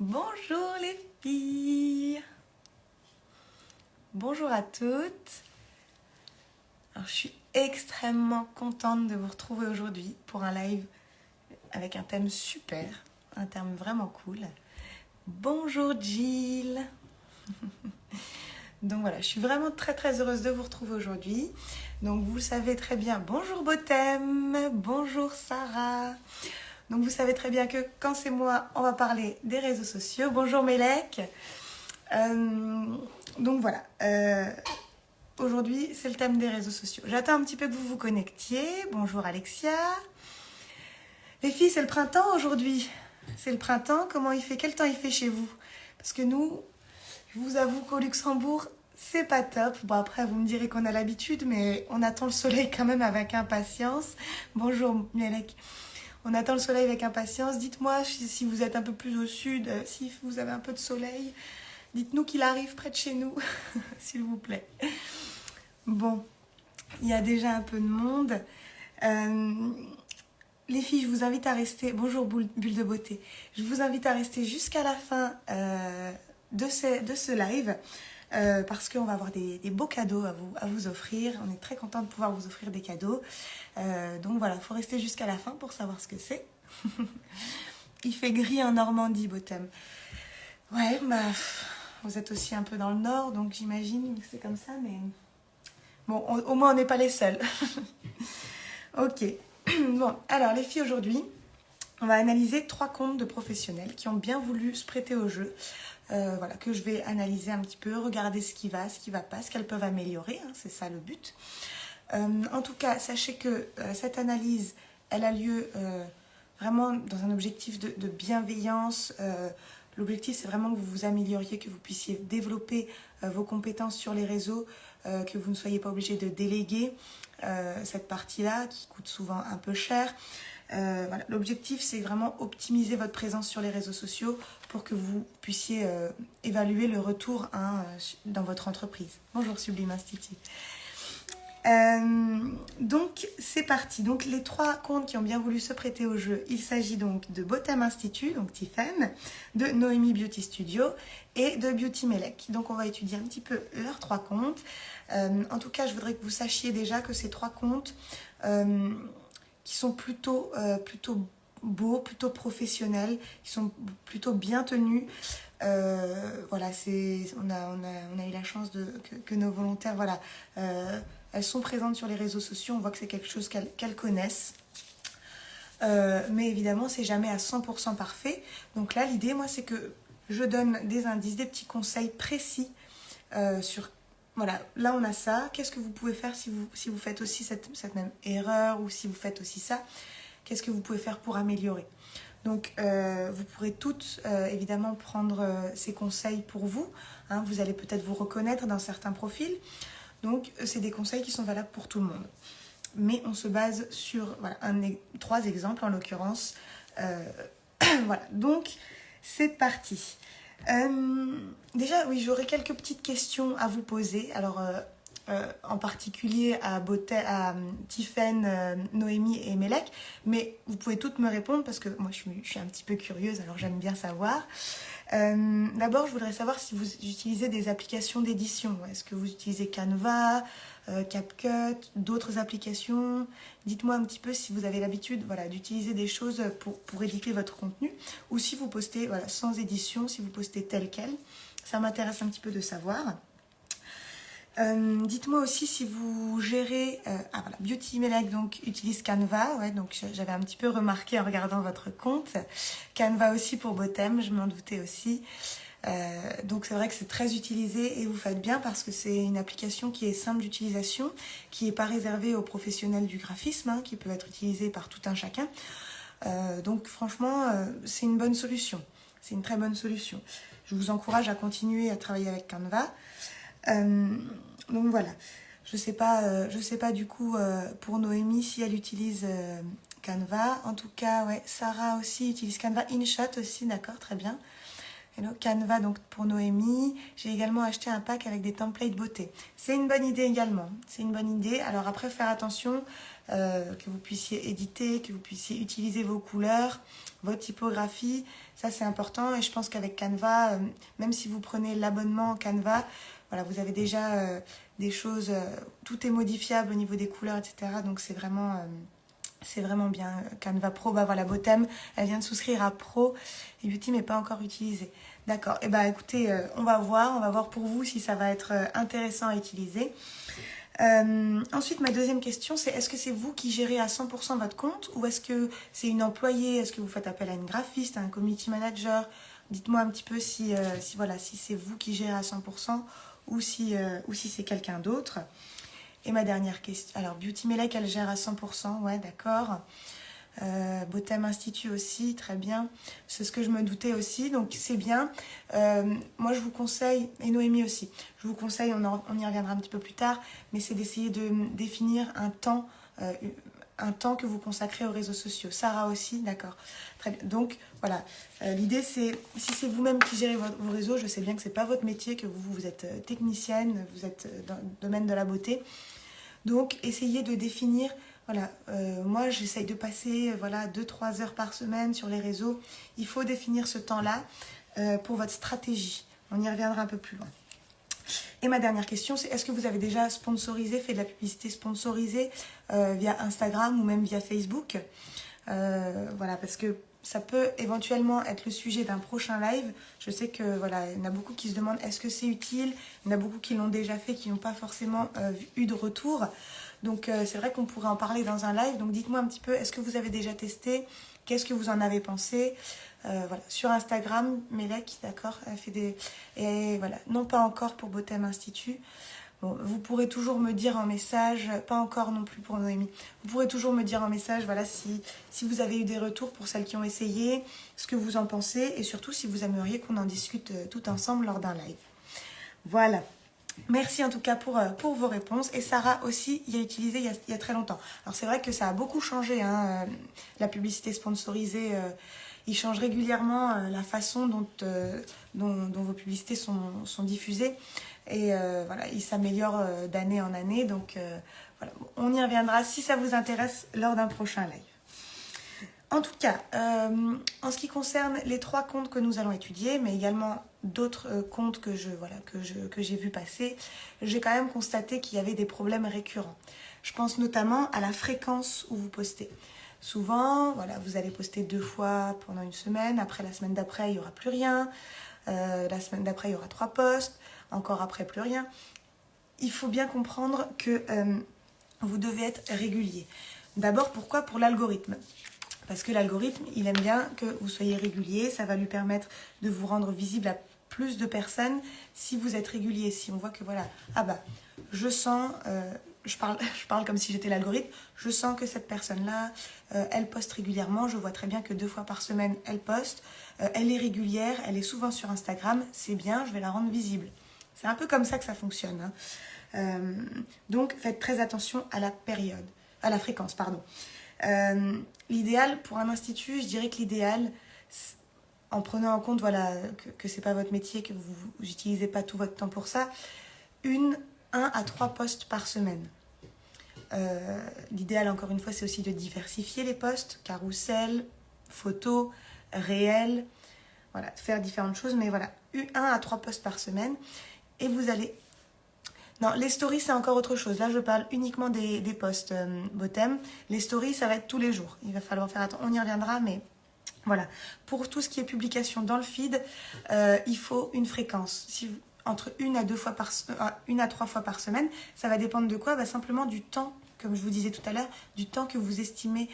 Bonjour les filles. Bonjour à toutes. Je suis extrêmement contente de vous retrouver aujourd'hui pour un live avec un thème super, un thème vraiment cool. Bonjour Jill Donc voilà, je suis vraiment très très heureuse de vous retrouver aujourd'hui. Donc vous savez très bien, bonjour Botem, bonjour Sarah. Donc vous savez très bien que quand c'est moi, on va parler des réseaux sociaux. Bonjour Mélec. Euh, donc voilà, euh, aujourd'hui c'est le thème des réseaux sociaux. J'attends un petit peu que vous vous connectiez. Bonjour Alexia. Les filles, c'est le printemps aujourd'hui. C'est le printemps. Comment il fait? Quel temps il fait chez vous? Parce que nous, je vous avoue qu'au Luxembourg, c'est pas top. Bon, après, vous me direz qu'on a l'habitude, mais on attend le soleil quand même avec impatience. Bonjour, Mielek. On attend le soleil avec impatience. Dites-moi si vous êtes un peu plus au sud, euh, si vous avez un peu de soleil. Dites-nous qu'il arrive près de chez nous, s'il vous plaît. Bon, il y a déjà un peu de monde. Euh, les filles, je vous invite à rester... Bonjour, bulle de beauté. Je vous invite à rester jusqu'à la fin euh, de, ce, de ce live. Euh, parce qu'on va avoir des, des, beaux cadeaux à vous, à vous offrir. On est très content de pouvoir vous offrir des cadeaux. Euh, donc voilà, il faut rester jusqu'à la fin pour savoir ce que c'est. il fait gris en Normandie, Botem. Ouais, bah, vous êtes aussi un peu dans le nord, donc j'imagine que c'est comme ça, mais... Bon, on, au moins on n'est pas les seuls. ok. bon, alors les filles, aujourd'hui, on va analyser trois comptes de professionnels qui ont bien voulu se prêter au jeu. Euh, voilà, que je vais analyser un petit peu, regarder ce qui va, ce qui va pas, ce qu'elles peuvent améliorer, hein, c'est ça le but. Euh, en tout cas, sachez que euh, cette analyse, elle a lieu vraiment dans un objectif de, bienveillance. L'objectif, c'est vraiment que vous vous amélioriez, que vous puissiez développer vos compétences sur les réseaux, que vous ne soyez pas obligé de déléguer cette partie-là, qui coûte souvent un peu cher. Euh. L'objectif, c'est vraiment optimiser votre présence sur les réseaux sociaux pour que vous puissiez euh, évaluer le retour hein, dans votre entreprise. Bonjour Sublime Institut. Euh, donc, c'est parti. Donc, les trois comptes qui ont bien voulu se prêter au jeu, il s'agit donc de Botem Institute, donc Tiffen, de Noémie Beauty Studio et de Beauty Melek. Donc, on va étudier un petit peu leurs trois comptes. Euh, en tout cas, je voudrais que vous sachiez déjà que ces trois comptes... Euh, qui sont plutôt, euh, plutôt beaux, plutôt professionnels, qui sont plutôt bien tenus. Euh, voilà, on, a, on, a, on a eu la chance de, que, nos volontaires, voilà, euh, elles sont présentes sur les réseaux sociaux, on voit que c'est quelque chose qu'elles connaissent. Mais évidemment, c'est jamais à 100% parfait. Donc là, l'idée, moi, c'est que je donne des indices, des petits conseils précis sur voilà, là on a ça. Qu'est-ce que vous pouvez faire si vous, faites aussi cette, même erreur ou si vous faites aussi ça? Qu'est-ce que vous pouvez faire pour améliorer? Donc euh, vous pourrez toutes euh, évidemment prendre euh, ces conseils pour vous. Hein, vous allez peut-être vous reconnaître dans certains profils. Donc c'est des conseils qui sont valables pour tout le monde. Mais on se base sur voilà, un, trois exemples en l'occurrence. voilà, donc c'est parti. Euh, déjà, oui, j'aurais quelques petites questions à vous poser. Alors, euh, euh, en particulier à, Beauté, à Noémie et Melek. Mais vous pouvez toutes me répondre parce que moi, je suis, un petit peu curieuse, alors j'aime bien savoir. D'abord, je voudrais savoir si vous utilisez des applications d'édition. Est-ce que vous utilisez Canva, euh, CapCut, d'autres applications Dites-moi un petit peu si vous avez l'habitude voilà, d'utiliser des choses pour, éditer votre contenu ou si vous postez sans édition, si vous postez tel quel. Ça m'intéresse un petit peu de savoir. Euh, Dites-moi aussi si vous gérez... Euh, ah voilà, Beauty Melek donc, utilise Canva. Donc j'avais un petit peu remarqué en regardant votre compte. Canva aussi pour Botem, je m'en doutais aussi. Euh, donc c'est vrai que c'est très utilisé et vous faites bien parce que c'est une application qui est simple d'utilisation, qui n'est pas réservée aux professionnels du graphisme, hein, qui peut être utilisée par tout un chacun. Euh, donc franchement, euh, c'est une bonne solution. C'est une très bonne solution. Je vous encourage à continuer à travailler avec Canva. Donc voilà. Je sais pas, sais pas du coup pour Noémie si elle utilise Canva. En tout cas, ouais, Sarah aussi utilise Canva. InShot aussi, d'accord, très bien. Canva donc pour Noémie. J'ai également acheté un pack avec des templates beauté. C'est une bonne idée également. C'est une bonne idée. Alors après, faire attention euh, que vous puissiez éditer, que vous puissiez utiliser vos couleurs, votre typographie. Ça, c'est important. Et je pense qu'avec Canva, euh, même si vous prenez l'abonnement Canva, voilà, vous avez déjà euh, des choses, tout est modifiable au niveau des couleurs, etc. Donc c'est vraiment c'est vraiment bien. Canva Pro, bah voilà, Botem, elle vient de souscrire à Pro et Beauty n'est pas encore utilisé. D'accord. Et eh bah écoutez, euh, on va voir, on va voir pour vous si ça va être euh, intéressant à utiliser. Euh, ensuite, ma deuxième question, c'est est-ce que c'est vous qui gérez à 100% votre compte ou est-ce que c'est une employée? Est-ce que vous faites appel à une graphiste, à un community manager? Dites-moi un petit peu si, voilà, si c'est vous qui gérez à 100% ou si, ou si c'est quelqu'un d'autre. Et ma dernière question. Alors, Beauty Melek, elle gère à 100%. Ouais, d'accord. Euh, Botem Institut aussi, très bien. C'est ce que je me doutais aussi, donc c'est bien. Euh, moi, je vous conseille, et Noémie aussi, je vous conseille, on, y reviendra un petit peu plus tard, mais c'est d'essayer de définir un temps, euh, un temps que vous consacrez aux réseaux sociaux. Sarah aussi, d'accord. Très bien. Donc, voilà. L'idée, c'est, si c'est vous-même qui gérez vos réseaux, je sais bien que ce n'est pas votre métier, que vous, vous êtes technicienne, vous êtes dans le domaine de la beauté. Donc, essayez de définir, voilà, euh, moi j'essaye de passer voilà 2-3 heures par semaine sur les réseaux. Il faut définir ce temps-là euh, pour votre stratégie. On y reviendra un peu plus loin. Et ma dernière question, c'est est-ce que vous avez déjà sponsorisé, fait de la publicité sponsorisée euh, via Instagram ou même via Facebook? Voilà, parce que ça peut éventuellement être le sujet d'un prochain live. Je sais que voilà, il y en a beaucoup qui se demandent est-ce que c'est utile? Il y en a beaucoup qui l'ont déjà fait, qui n'ont pas forcément euh, eu de retour. Donc euh, c'est vrai qu'on pourrait en parler dans un live. Donc dites-moi un petit peu, est-ce que vous avez déjà testé Qu'est-ce que vous en avez pensé euh, voilà. Sur Instagram, Melek, d'accord, elle fait des... Et voilà, non pas encore pour Botem Institut vous pourrez toujours me dire en message, pas encore non plus pour Noémie, vous pourrez toujours me dire en message, voilà, si, si vous avez eu des retours pour celles qui ont essayé, ce que vous en pensez, et surtout si vous aimeriez qu'on en discute euh, tout ensemble lors d'un live. Voilà. Merci en tout cas pour, euh, pour vos réponses. Et Sarah aussi y a utilisé il y a, très longtemps. Alors c'est vrai que ça a beaucoup changé, hein, euh, la publicité sponsorisée. il change régulièrement la façon dont, vos publicités sont, diffusées. Et euh, voilà, il s'améliore euh, d'année en année. Donc euh, voilà, on y reviendra si ça vous intéresse lors d'un prochain live. En tout cas, en ce qui concerne les trois comptes que nous allons étudier, mais également d'autres comptes que je voilà que j'ai vu passer, j'ai quand même constaté qu'il y avait des problèmes récurrents. Je pense notamment à la fréquence où vous postez. Souvent, voilà, vous allez poster deux fois pendant une semaine. Après la semaine d'après, il n'y aura plus rien. la semaine d'après, il y aura trois posts encore après plus rien. Il faut bien comprendre que euh, vous devez être régulier. D'abord, pourquoi? Pour l'algorithme. Parce que l'algorithme, il aime bien que vous soyez régulier, ça va lui permettre de vous rendre visible à plus de personnes si vous êtes régulier. Si on voit que voilà, ah bah, je sens, euh, je, parle, je parle comme si j'étais l'algorithme, je sens que cette personne-là, euh, elle poste régulièrement, je vois très bien que deux fois par semaine, elle poste, elle est régulière, elle est souvent sur Instagram, c'est bien, je vais la rendre visible. C'est un peu comme ça que ça fonctionne. Hein. Euh, donc, faites très attention à la période, à la fréquence, pardon. Euh, l'idéal pour un institut, je dirais que l'idéal, en prenant en compte voilà, que, ce n'est pas votre métier, que vous n'utilisez pas tout votre temps pour ça, une, un à trois postes par semaine. Euh, l'idéal, encore une fois, c'est aussi de diversifier les postes, carrousel, photos, réel, voilà, faire différentes choses, mais voilà, un à trois postes par semaine et vous allez... Non, les stories, c'est encore autre chose. Là, je parle uniquement des, des posts euh, bottom. Les stories, ça va être tous les jours. Il va falloir faire attention. On y reviendra, mais voilà. Pour tout ce qui est publication dans le feed, euh, il faut une fréquence. Entre une à, deux fois par, euh, une à trois fois par semaine. Ça va dépendre de quoi? Bah, Simplement du temps, comme je vous disais tout à l'heure, du temps que vous estimez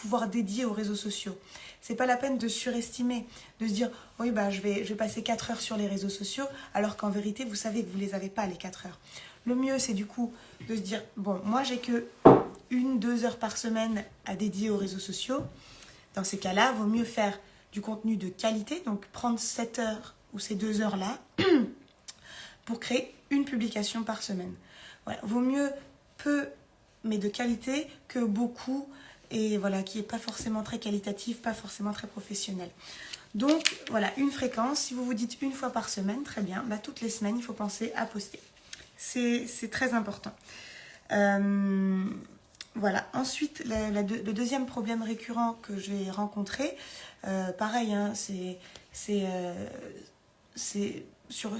pouvoir dédier aux réseaux sociaux. C'est pas la peine de surestimer, de se dire oui bah je vais, je vais passer 4 heures sur les réseaux sociaux, alors qu'en vérité vous savez que vous les avez pas les 4 heures. Le mieux c'est du coup de se dire bon moi j'ai que une, deux heures par semaine à dédier aux réseaux sociaux. Dans ces cas-là, vaut mieux faire du contenu de qualité, donc prendre 7 heures ou ces deux heures-là pour créer une publication par semaine. Voilà. Vaut mieux peu mais de qualité que beaucoup et voilà, qui n'est pas forcément très qualitatif, pas forcément très professionnel. Donc voilà, une fréquence, si vous vous dites une fois par semaine, très bien, bah, toutes les semaines, il faut penser à poster. C'est très important. Euh, voilà, ensuite, le deuxième problème récurrent que j'ai rencontré, euh, pareil, hein, c'est euh,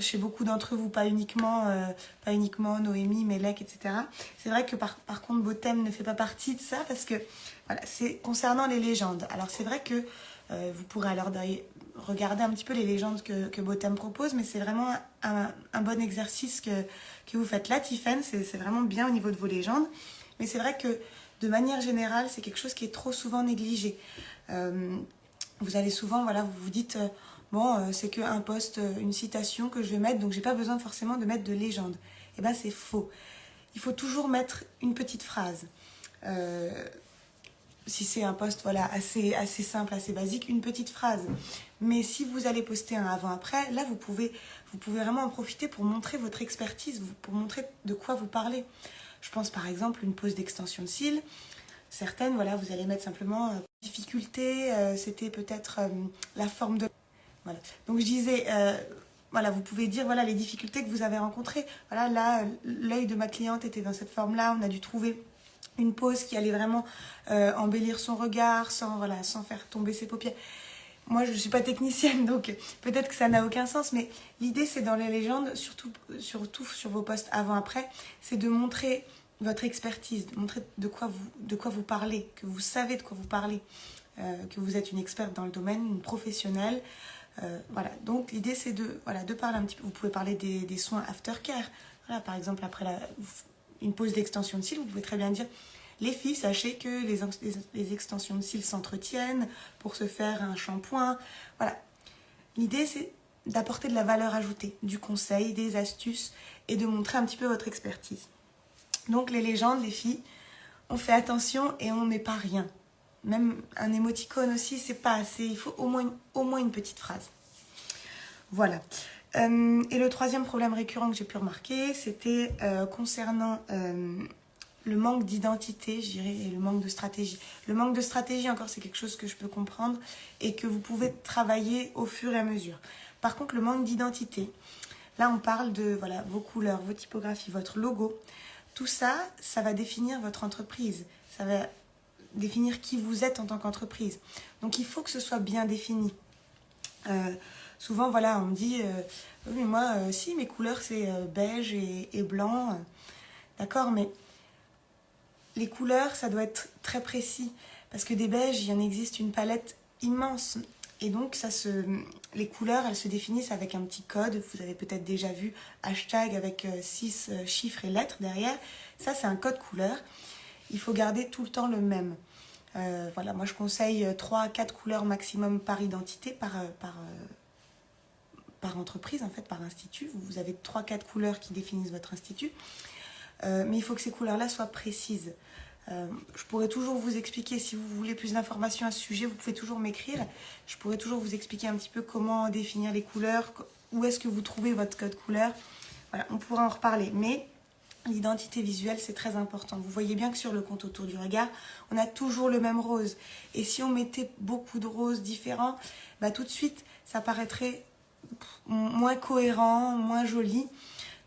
chez beaucoup d'entre vous, pas uniquement, uniquement Noémie, Melek, etc. C'est vrai que par, contre, Botem ne fait pas partie de ça parce que voilà, c'est concernant les légendes. Alors c'est vrai que euh, vous pourrez alors regarder un petit peu les légendes que, que Botem propose, mais c'est vraiment un, bon exercice que, que vous faites là, Tiffen. C'est vraiment bien au niveau de vos légendes. Mais c'est vrai que de manière générale, c'est quelque chose qui est trop souvent négligé. Euh, vous allez souvent, voilà, vous vous dites, euh, bon, c'est qu'un poste, une citation que je vais mettre, donc j'ai pas besoin forcément de mettre de légende. Eh bien, c'est faux. Il faut toujours mettre une petite phrase si c'est un poste voilà, assez, assez simple, assez basique, une petite phrase. Mais si vous allez poster un avant-après, là, vous pouvez, vous pouvez vraiment en profiter pour montrer votre expertise, pour montrer de quoi vous parlez. Je pense par exemple une pose d'extension de cils. Certaines, voilà, vous allez mettre simplement euh, difficulté, euh, c'était peut-être euh, la forme de... Voilà. Donc je disais, voilà, vous pouvez dire voilà les difficultés que vous avez rencontrées. Voilà, là, l'œil de ma cliente était dans cette forme-là, on a dû trouver une pose qui allait vraiment euh, embellir son regard sans faire tomber ses paupières. Moi, je ne suis pas technicienne, donc peut-être que ça n'a aucun sens, mais l'idée, c'est dans les légendes, surtout, surtout sur vos postes avant-après, c'est de montrer votre expertise, de montrer de quoi vous, de quoi vous parlez, que vous savez de quoi vous parlez, euh, que vous êtes une experte dans le domaine, une professionnelle. Euh, voilà, donc l'idée, c'est de, voilà, de parler un petit peu. Vous pouvez parler des, des soins aftercare. Voilà, par exemple, après la, une pose d'extension de cils, vous pouvez très bien dire les filles, sachez que les, extensions de cils s'entretiennent pour se faire un shampoing. Voilà. L'idée, c'est d'apporter de la valeur ajoutée, du conseil, des astuces et de montrer un petit peu votre expertise. Donc les légendes, les filles, on fait attention et on met pas rien. Même un émoticône aussi, c'est pas assez. Il faut au moins, au moins une petite phrase. Voilà. Euh, et le troisième problème récurrent que j'ai pu remarquer, c'était euh, concernant euh, le manque d'identité, je et le manque de stratégie. Le manque de stratégie, encore, c'est quelque chose que je peux comprendre et que vous pouvez travailler au fur et à mesure. Par contre, le manque d'identité, là, on parle de vos couleurs, vos typographies, votre logo. Tout ça, ça va définir votre entreprise. Ça va définir qui vous êtes en tant qu'entreprise. Donc, il faut que ce soit bien défini. Euh, souvent, voilà, on me dit, euh, oui, mais moi, euh, si, mes couleurs, c'est beige et blanc. D'accord, mais les couleurs, ça doit être très précis. Parce que des beiges, il y en existe une palette immense. Et donc, ça se, les couleurs, elles se définissent avec un petit code. Vous avez peut-être déjà vu hashtag avec 6 chiffres et lettres derrière. Ça, c'est un code couleur. Il faut garder tout le temps le même. Euh, voilà, moi je conseille 3 à 4 couleurs maximum par identité, euh, euh, par entreprise, en fait, par institut. Vous avez 3-4 couleurs qui définissent votre institut. mais il faut que ces couleurs-là soient précises. Je pourrais toujours vous expliquer, si vous voulez plus d'informations à ce sujet, vous pouvez toujours m'écrire. Je pourrais toujours vous expliquer un petit peu comment définir les couleurs, où est-ce que vous trouvez votre code couleur. Voilà, on pourra en reparler. Mais L'identité visuelle, c'est très important. Vous voyez bien que sur le compte autour du regard, on a toujours le même rose. Et si on mettait beaucoup de roses différents, bah, tout de suite, ça paraîtrait moins cohérent, moins joli.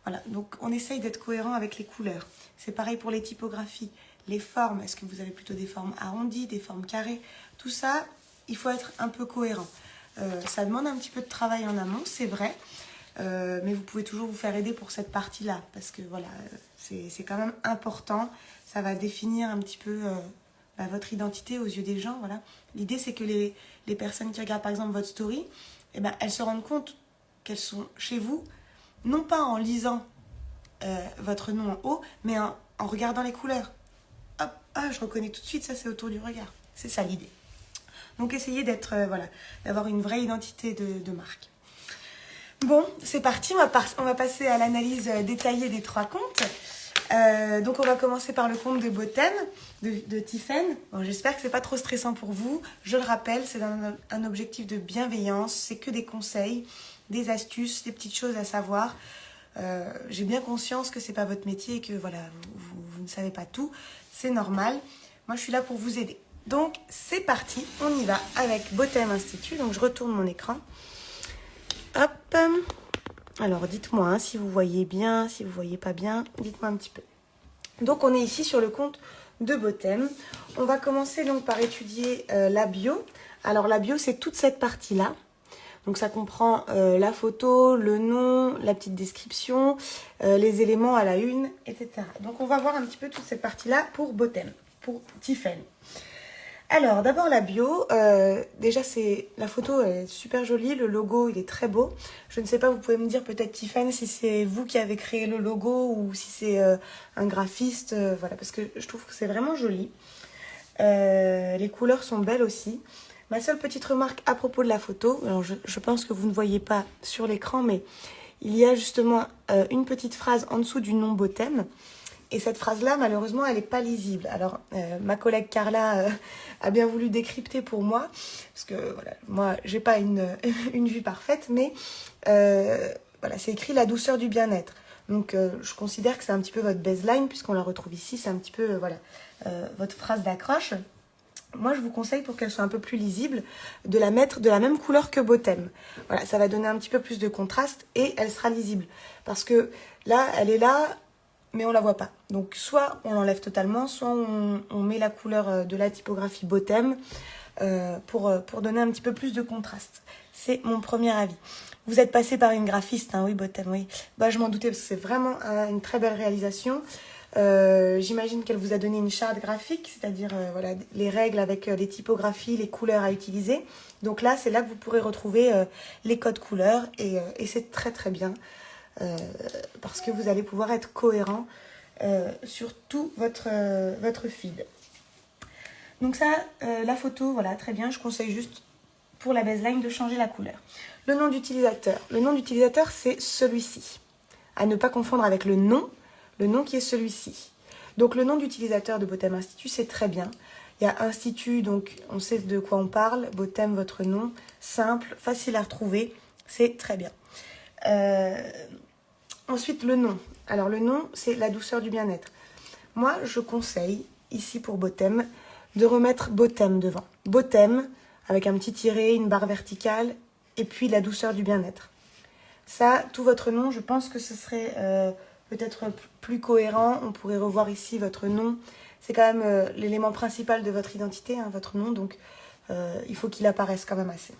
Voilà, donc on essaye d'être cohérent avec les couleurs. C'est pareil pour les typographies. Les formes, est-ce que vous avez plutôt des formes arrondies, des formes carrées Tout ça, il faut être un peu cohérent. Euh, ça demande un petit peu de travail en amont, c'est vrai. Euh, mais vous pouvez toujours vous faire aider pour cette partie-là, parce que voilà, c'est quand même important. Ça va définir un petit peu euh, bah, votre identité aux yeux des gens. Voilà. L'idée, c'est que les, les, personnes qui regardent par exemple votre story, eh ben, elles se rendent compte qu'elles sont chez vous, non pas en lisant votre nom en haut, mais en, regardant les couleurs. Ah, je reconnais tout de suite, ça c'est autour du regard. C'est ça l'idée. Donc essayez d'être, voilà, d'avoir une vraie identité de, marque. Bon, c'est parti, on va, passer à l'analyse euh, détaillée des trois comptes. Euh, donc on va commencer par le compte de Botem, de, de Tiffen. Bon, J'espère que c'est pas trop stressant pour vous. Je le rappelle, c'est un, objectif de bienveillance, c'est que des conseils, des astuces, des petites choses à savoir. Euh, j'ai bien conscience que c'est pas votre métier et que voilà, vous ne savez pas tout. C'est normal. Moi, je suis là pour vous aider. Donc c'est parti, on y va avec Botem Institut. Donc je retourne mon écran. Hop. Alors dites-moi hein, si vous voyez bien, si vous voyez pas bien, dites-moi un petit peu. Donc on est ici sur le compte de Botem. On va commencer donc par étudier euh, la bio. Alors la bio c'est toute cette partie-là. Donc ça comprend euh, la photo, le nom, la petite description, euh, les éléments à la une, etc. Donc on va voir un petit peu toute cette partie-là pour Botem, pour Tiffany. Alors, d'abord la bio. Euh, déjà, c'est la photo est super jolie. Le logo, il est très beau. Je ne sais pas, vous pouvez me dire peut-être Tiffany si c'est vous qui avez créé le logo ou si c'est un graphiste. voilà, parce que je trouve que c'est vraiment joli. les couleurs sont belles aussi. Ma seule petite remarque à propos de la photo, je, pense que vous ne voyez pas sur l'écran, mais il y a justement euh, une petite phrase en dessous du nom Botem. Et cette phrase-là, malheureusement, elle n'est pas lisible. Alors, euh, ma collègue Carla euh, a bien voulu décrypter pour moi, parce que voilà, moi, j'ai pas une, une vue parfaite, mais voilà, c'est écrit la douceur du bien-être. Donc, je considère que c'est un petit peu votre baseline, puisqu'on la retrouve ici. C'est un petit peu, voilà, votre phrase d'accroche moi, je vous conseille pour qu'elle soit un peu plus lisible, de la mettre de la même couleur que Botem. Voilà, ça va donner un petit peu plus de contraste et elle sera lisible. Parce que là, elle est là, mais on la voit pas. Donc, soit on l'enlève totalement, soit on, met la couleur euh, de la typographie Botem euh, pour, euh, pour donner un petit peu plus de contraste. C'est mon premier avis. Vous êtes passé par une graphiste, hein, oui, Botem, oui. Bah, je m'en doutais parce que c'est vraiment une très belle réalisation. Euh, j'imagine qu'elle vous a donné une charte graphique, c'est-à-dire euh, voilà, les règles avec euh, les typographies, les couleurs à utiliser. Donc là, c'est là que vous pourrez retrouver les codes couleurs et, et c'est très très bien parce que vous allez pouvoir être cohérent sur tout votre, votre feed. Donc ça, la photo, voilà, très bien. Je conseille juste pour la baseline de changer la couleur. Le nom d'utilisateur. Le nom d'utilisateur, c'est celui-ci. À ne pas confondre avec le nom le nom qui est celui-ci. Donc le nom d'utilisateur de Botem Institut, c'est très bien. Il y a Institut, donc on sait de quoi on parle. Botem, votre nom, simple, facile à retrouver, c'est très bien. Euh, ensuite, le nom. Alors le nom, c'est la douceur du bien-être. Moi, je conseille, ici pour Botem, de remettre Botem devant. Botem, avec un petit tiré, une barre verticale, et puis la douceur du bien-être. Ça, tout votre nom, je pense que ce serait... Euh, peut-être plus cohérent. On pourrait revoir ici votre nom. C'est quand même euh, l'élément principal de votre identité, hein, votre nom, donc euh, il faut qu'il apparaisse quand même assez.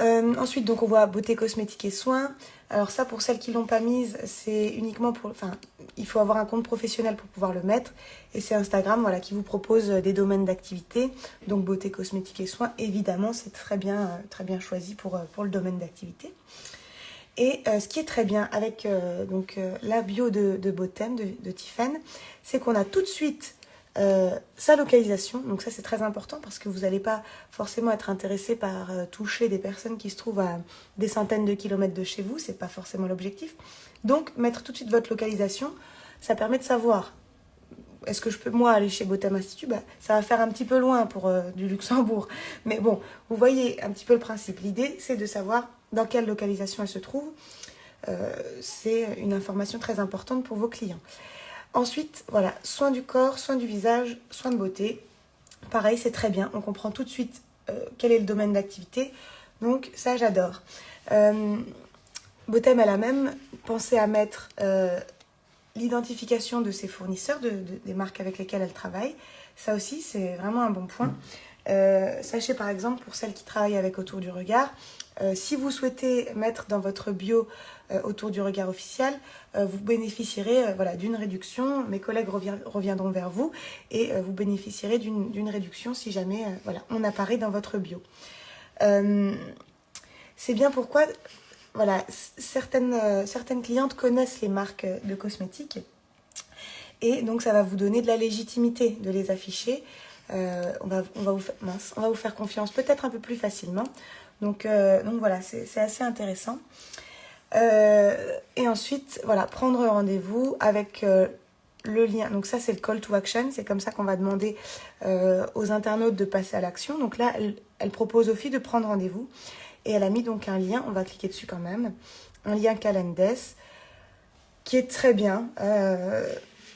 Euh, ensuite, donc on voit beauté cosmétique et soins. Alors ça, pour celles qui l'ont pas mise, c'est uniquement pour... Enfin, il faut avoir un compte professionnel pour pouvoir le mettre. Et c'est Instagram voilà, qui vous propose des domaines d'activité. Donc beauté cosmétique et soins, évidemment, c'est très bien, très bien choisi pour, pour le domaine d'activité. Et euh, ce qui est très bien avec euh, donc, euh, la bio de, Botem, de, de c'est qu'on a tout de suite sa localisation. Donc ça, c'est très important parce que vous n'allez pas forcément être intéressé par toucher des personnes qui se trouvent à des centaines de kilomètres de chez vous. C'est pas forcément l'objectif. Donc, mettre tout de suite votre localisation, ça permet de savoir est-ce que je peux, moi, aller chez Botem Institut bah, Ça va faire un petit peu loin pour du Luxembourg. Mais bon, vous voyez un petit peu le principe. L'idée, c'est de savoir dans quelle localisation elle se trouve. Euh, c'est une information très importante pour vos clients. Ensuite, voilà, soins du corps, soins du visage, soins de beauté. Pareil, c'est très bien. On comprend tout de suite euh, quel est le domaine d'activité. Donc ça, j'adore. Euh, Botem, elle a même pensé à mettre l'identification de ses fournisseurs, de, des marques avec lesquelles elle travaille. Ça aussi, c'est vraiment un bon point. sachez par exemple, pour celles qui travaillent avec Autour du Regard, euh, si vous souhaitez mettre dans votre bio euh, autour du regard officiel, euh, vous bénéficierez voilà, d'une réduction. Mes collègues reviendront vers vous et vous bénéficierez d'une réduction si jamais voilà, on apparaît dans votre bio. C'est bien pourquoi voilà, certaines, certaines clientes connaissent les marques de cosmétiques et donc ça va vous donner de la légitimité de les afficher. on, va, on, va vous, on va vous faire confiance peut-être un peu plus facilement. Donc, euh, donc voilà, c'est assez intéressant. Euh, et ensuite, voilà, prendre rendez-vous avec euh, le lien. Donc ça, c'est le call to action. C'est comme ça qu'on va demander aux internautes de passer à l'action. Donc là, elle, propose aux filles de prendre rendez-vous. Et elle a mis donc un lien, on va cliquer dessus quand même, un lien Calendes, qui est très bien.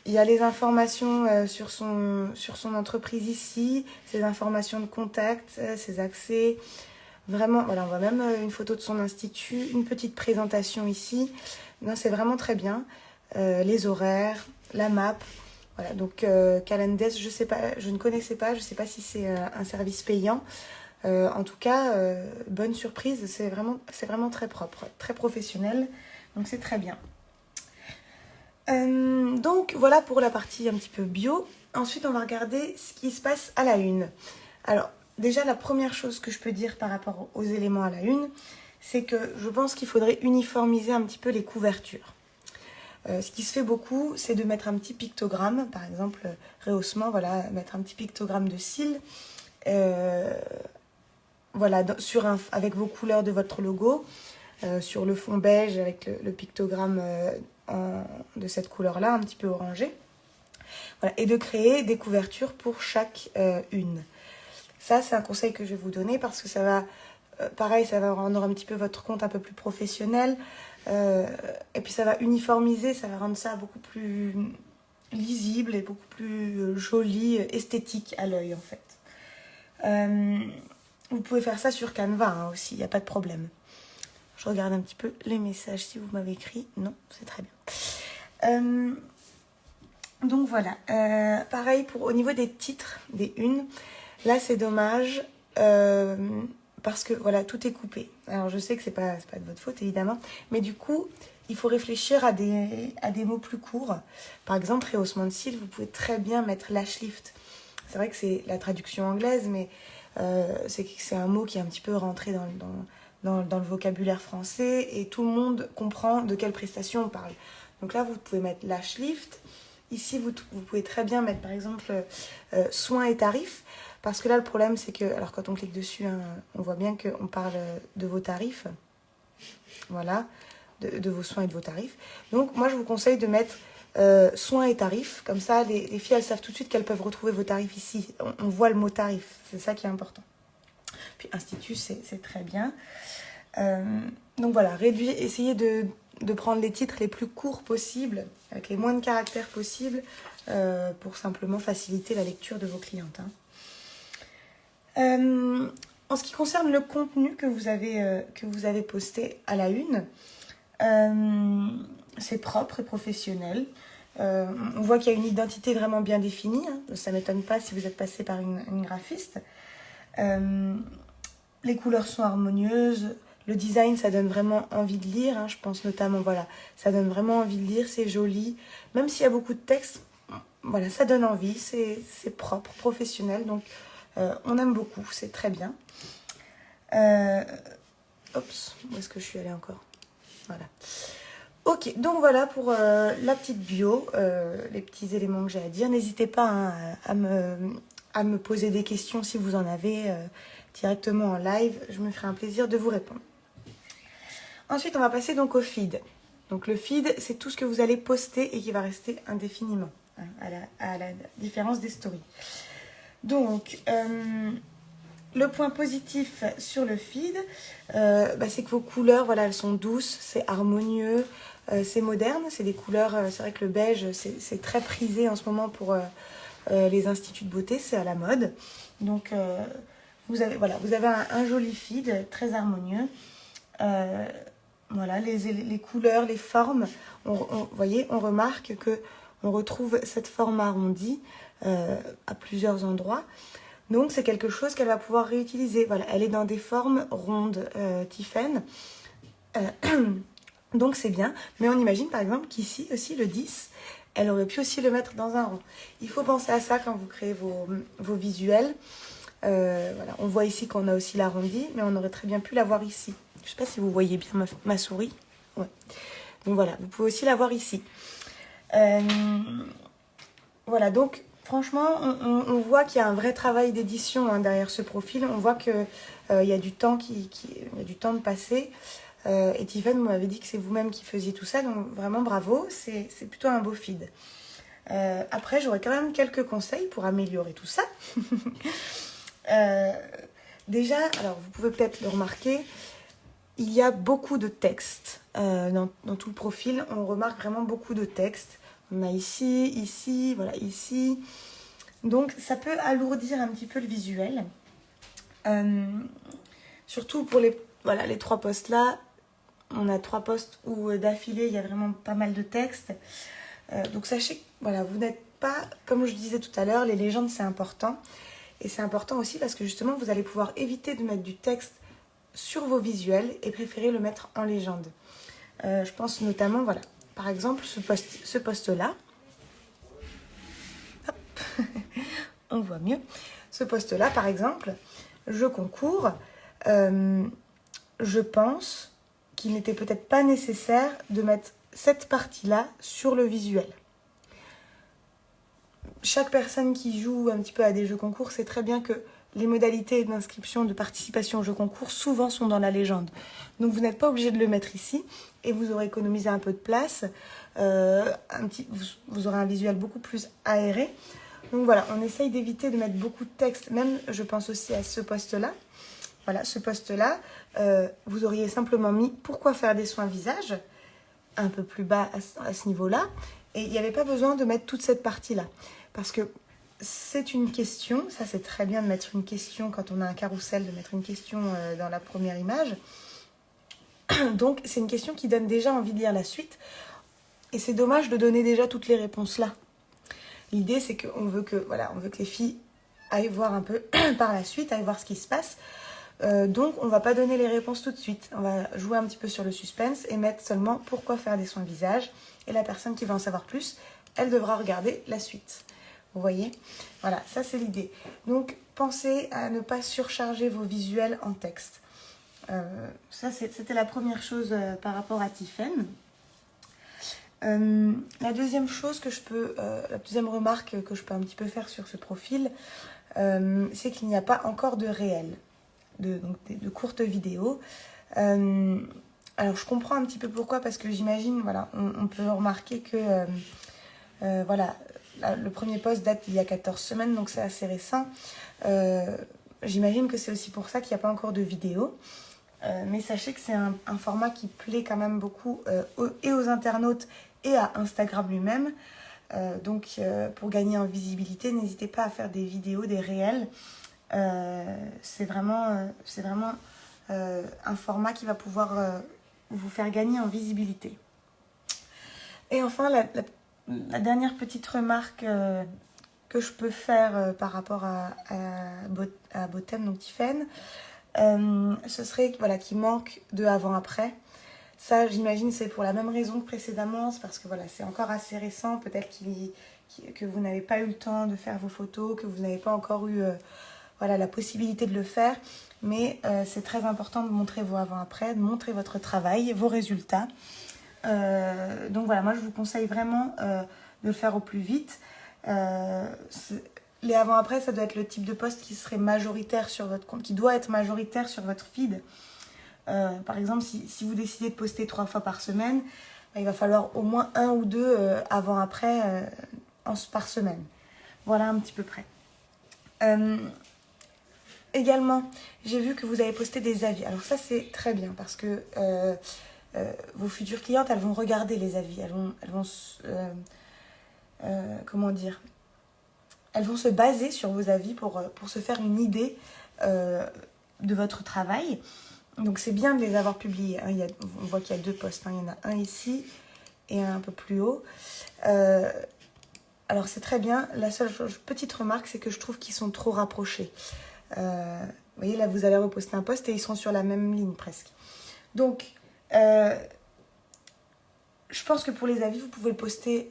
il y a les informations sur son entreprise ici, ses informations de contact, ses accès. Vraiment, voilà, on voit même une photo de son institut, une petite présentation ici. Non, c'est vraiment très bien. les horaires, la map. Voilà, donc Calendes, je sais pas, je ne connaissais pas, je ne sais pas si c'est un service payant. en tout cas, bonne surprise, c'est vraiment, vraiment très propre, très professionnel. Donc c'est très bien. Euh, donc voilà pour la partie un petit peu bio. Ensuite, on va regarder ce qui se passe à la une. Alors, déjà, la première chose que je peux dire par rapport aux éléments à la une, c'est que je pense qu'il faudrait uniformiser un petit peu les couvertures. Euh, ce qui se fait beaucoup, c'est de mettre un petit pictogramme, par exemple, rehaussement, voilà, mettre un petit pictogramme de cils, euh, avec vos couleurs de votre logo, sur le fond beige avec le pictogramme de cette couleur-là, un petit peu orangé. et de créer des couvertures pour chaque euh, une. Ça, c'est un conseil que je vais vous donner parce que ça va, euh, pareil, ça va rendre un petit peu votre compte un peu plus professionnel. Euh, et puis ça va uniformiser, ça va rendre ça beaucoup plus lisible et beaucoup plus joli, esthétique à l'œil en fait. vous pouvez faire ça sur Canva hein, aussi, il n'y a pas de problème. Je regarde un petit peu les messages si vous m'avez écrit. Non, c'est très bien. Euh, donc voilà. Euh, pareil pour au niveau des titres, des unes. Là, c'est dommage. Euh, parce que voilà, tout est coupé. Alors je sais que c'est pas, pas de votre faute évidemment, mais du coup, il faut réfléchir à des, mots plus courts. Par exemple, rehaussement de cils, vous pouvez très bien mettre lash lift. C'est vrai que c'est la traduction anglaise, mais c'est un mot qui est un petit peu rentré dans, le vocabulaire français et tout le monde comprend de quelle prestation on parle. Donc là, vous pouvez mettre lash lift. Ici, vous, vous pouvez très bien mettre par exemple euh, soins et tarifs. Parce que là, le problème, c'est que, alors quand on clique dessus, hein, on voit bien qu'on parle de vos tarifs. Voilà, de, vos soins et de vos tarifs. Donc, moi, je vous conseille de mettre euh, soins et tarifs. Comme ça, les, filles, elles savent tout de suite qu'elles peuvent retrouver vos tarifs ici. On, voit le mot tarif. C'est ça qui est important. Puis institut, c'est très bien. Euh, donc voilà, réduire, essayez de, prendre les titres les plus courts possibles, avec les moins de caractères possibles, euh, pour simplement faciliter la lecture de vos clientes. Hein. Euh, en ce qui concerne le contenu que vous avez, que vous avez posté à la une, c'est propre et professionnel. on voit qu'il y a une identité vraiment bien définie. Hein. Ça ne m'étonne pas si vous êtes passé par une, graphiste. les couleurs sont harmonieuses, le design, ça donne vraiment envie de lire. Hein, je pense notamment, voilà, ça donne vraiment envie de lire. C'est joli. Même s'il y a beaucoup de texte, voilà, ça donne envie. C'est propre, professionnel. Donc, euh, on aime beaucoup. C'est très bien. Euh, oups, où est-ce que je suis allée encore? Voilà. Ok, donc voilà pour euh, la petite bio, les petits éléments que j'ai à dire. N'hésitez pas hein, à, me, poser des questions si vous en avez directement en live. Je me ferai un plaisir de vous répondre. Ensuite, on va passer donc au feed. Donc le feed, c'est tout ce que vous allez poster et qui va rester indéfiniment, hein, à, la, différence des stories. Donc, euh, le point positif sur le feed, euh, bah, c'est que vos couleurs, voilà, elles sont douces, c'est harmonieux, euh, c'est moderne, c'est des couleurs, c'est vrai que le beige, c'est très prisé en ce moment pour les instituts de beauté, c'est à la mode. Donc, vous avez, voilà, vous avez un, joli feed, très harmonieux. Voilà, les, les, couleurs, les formes. vous voyez, on remarque que on retrouve cette forme arrondie euh, à plusieurs endroits. Donc, c'est quelque chose qu'elle va pouvoir réutiliser. Voilà, elle est dans des formes rondes, euh, euh donc, c'est bien. Mais on imagine, par exemple, qu'ici aussi, le 10, elle aurait pu aussi le mettre dans un rond. Il faut penser à ça quand vous créez vos, vos visuels. Euh, voilà, on voit ici qu'on a aussi l'arrondi, mais on aurait très bien pu l'avoir ici. Je ne sais pas si vous voyez bien ma, souris. Ouais. Donc voilà, vous pouvez aussi l'avoir ici. Voilà, donc franchement, on, voit qu'il y a un vrai travail d'édition hein, derrière ce profil. On voit qu'il euh, y, a du temps qui, du temps de passer. Euh, et Tiffany m'avait dit que c'est vous-même qui faisiez tout ça, donc vraiment bravo, c'est plutôt un beau feed. après, j'aurais quand même quelques conseils pour améliorer tout ça. déjà, alors vous pouvez peut-être le remarquer, il y a beaucoup de textes euh, dans, tout le profil. On remarque vraiment beaucoup de textes. On a ici, ici, voilà, ici. Donc ça peut alourdir un petit peu le visuel. Euh, surtout pour les, voilà, les trois postes là. On a trois postes où d'affilée il y a vraiment pas mal de texte. donc sachez que voilà, vous n'êtes pas, comme je disais tout à l'heure, les légendes c'est important. Et c'est important aussi parce que justement vous allez pouvoir éviter de mettre du texte sur vos visuels et préférer le mettre en légende. Euh, je pense notamment, voilà, par exemple, ce poste-là. On voit mieux. Ce poste-là, par exemple, je concours. Euh, je pense qu'il n'était peut-être pas nécessaire de mettre cette partie-là sur le visuel. Chaque personne qui joue un petit peu à des jeux concours sait très bien que les modalités d'inscription, de participation au jeu concours, souvent sont dans la légende. Donc vous n'êtes pas obligé de le mettre ici et vous aurez économisé un peu de place. Euh, un petit, vous, aurez un visuel beaucoup plus aéré. Donc voilà, on essaye d'éviter de mettre beaucoup de texte, même je pense aussi à ce poste-là. Voilà, ce poste-là, euh, vous auriez simplement mis « Pourquoi faire des soins visage ?» un peu plus bas à ce niveau-là. Et il n'y avait pas besoin de mettre toute cette partie-là. Parce que c'est une question, ça c'est très bien de mettre une question quand on a un carrousel, de mettre une question euh, dans la première image. Donc c'est une question qui donne déjà envie de lire la suite. Et c'est dommage de donner déjà toutes les réponses là. L'idée c'est qu'on veut que voilà, on veut que les filles aillent voir un peu par la suite, aillent voir ce qui se passe. Euh, donc on va pas donner les réponses tout de suite. On va jouer un petit peu sur le suspense et mettre seulement pourquoi faire des soins visage. Et la personne qui veut en savoir plus, elle devra regarder la suite. Vous voyez? Voilà, ça c'est l'idée. Donc, pensez à ne pas surcharger vos visuels en texte. Euh, ça, c'était la première chose euh, par rapport à Tiffen. Euh, la deuxième chose que je peux, la deuxième remarque que je peux un petit peu faire sur ce profil, c'est qu'il n'y a pas encore de réel, de, donc de, courtes vidéos. alors je comprends un petit peu pourquoi, parce que j'imagine, voilà, on, peut remarquer que, voilà, le premier poste date d'il y a 14 semaines, donc c'est assez récent. J'imagine que c'est aussi pour ça qu'il n'y a pas encore de vidéo. Euh, mais sachez que c'est un, format qui plaît quand même beaucoup euh, et aux internautes et à Instagram lui-même. donc pour gagner en visibilité, n'hésitez pas à faire des vidéos, des réels. c'est vraiment, vraiment un format qui va pouvoir vous faire gagner en visibilité. Et enfin, la, dernière petite remarque euh, que je peux faire euh, par rapport à, à, Botem, donc Tiffen, euh, ce serait voilà, qu'il manque de avant-après. Ça, j'imagine, c'est pour la même raison que précédemment, c'est parce que voilà, c'est encore assez récent, peut-être que vous n'avez pas eu le temps de faire vos photos, que vous n'avez pas encore eu voilà, la possibilité de le faire. Mais c'est très important de montrer vos avant-après, de montrer votre travail, vos résultats. Euh, donc voilà, moi je vous conseille vraiment euh, de le faire au plus vite. Euh, les avant-après, ça doit être le type de poste qui serait majoritaire sur votre compte, qui doit être majoritaire sur votre feed. par exemple, si, vous décidez de poster trois fois par semaine, il va falloir au moins un ou deux avant-après par semaine. Voilà un petit peu près. également, j'ai vu que vous avez posté des avis. Alors ça, c'est très bien parce que euh, vos futures clientes, elles vont regarder les avis, elles vont, elles vont euh, euh, comment dire, elles vont se baser sur vos avis pour, pour se faire une idée de votre travail. Donc c'est bien de les avoir publiés. Hein. On voit qu'il y a deux postes. Hein. Il y en a un ici et un un peu plus haut. alors c'est très bien. La seule petite remarque, c'est que je trouve qu'ils sont trop rapprochés. vous voyez, là, vous allez reposter un poste et ils sont sur la même ligne presque. Donc, euh, je pense que pour les avis, vous pouvez poster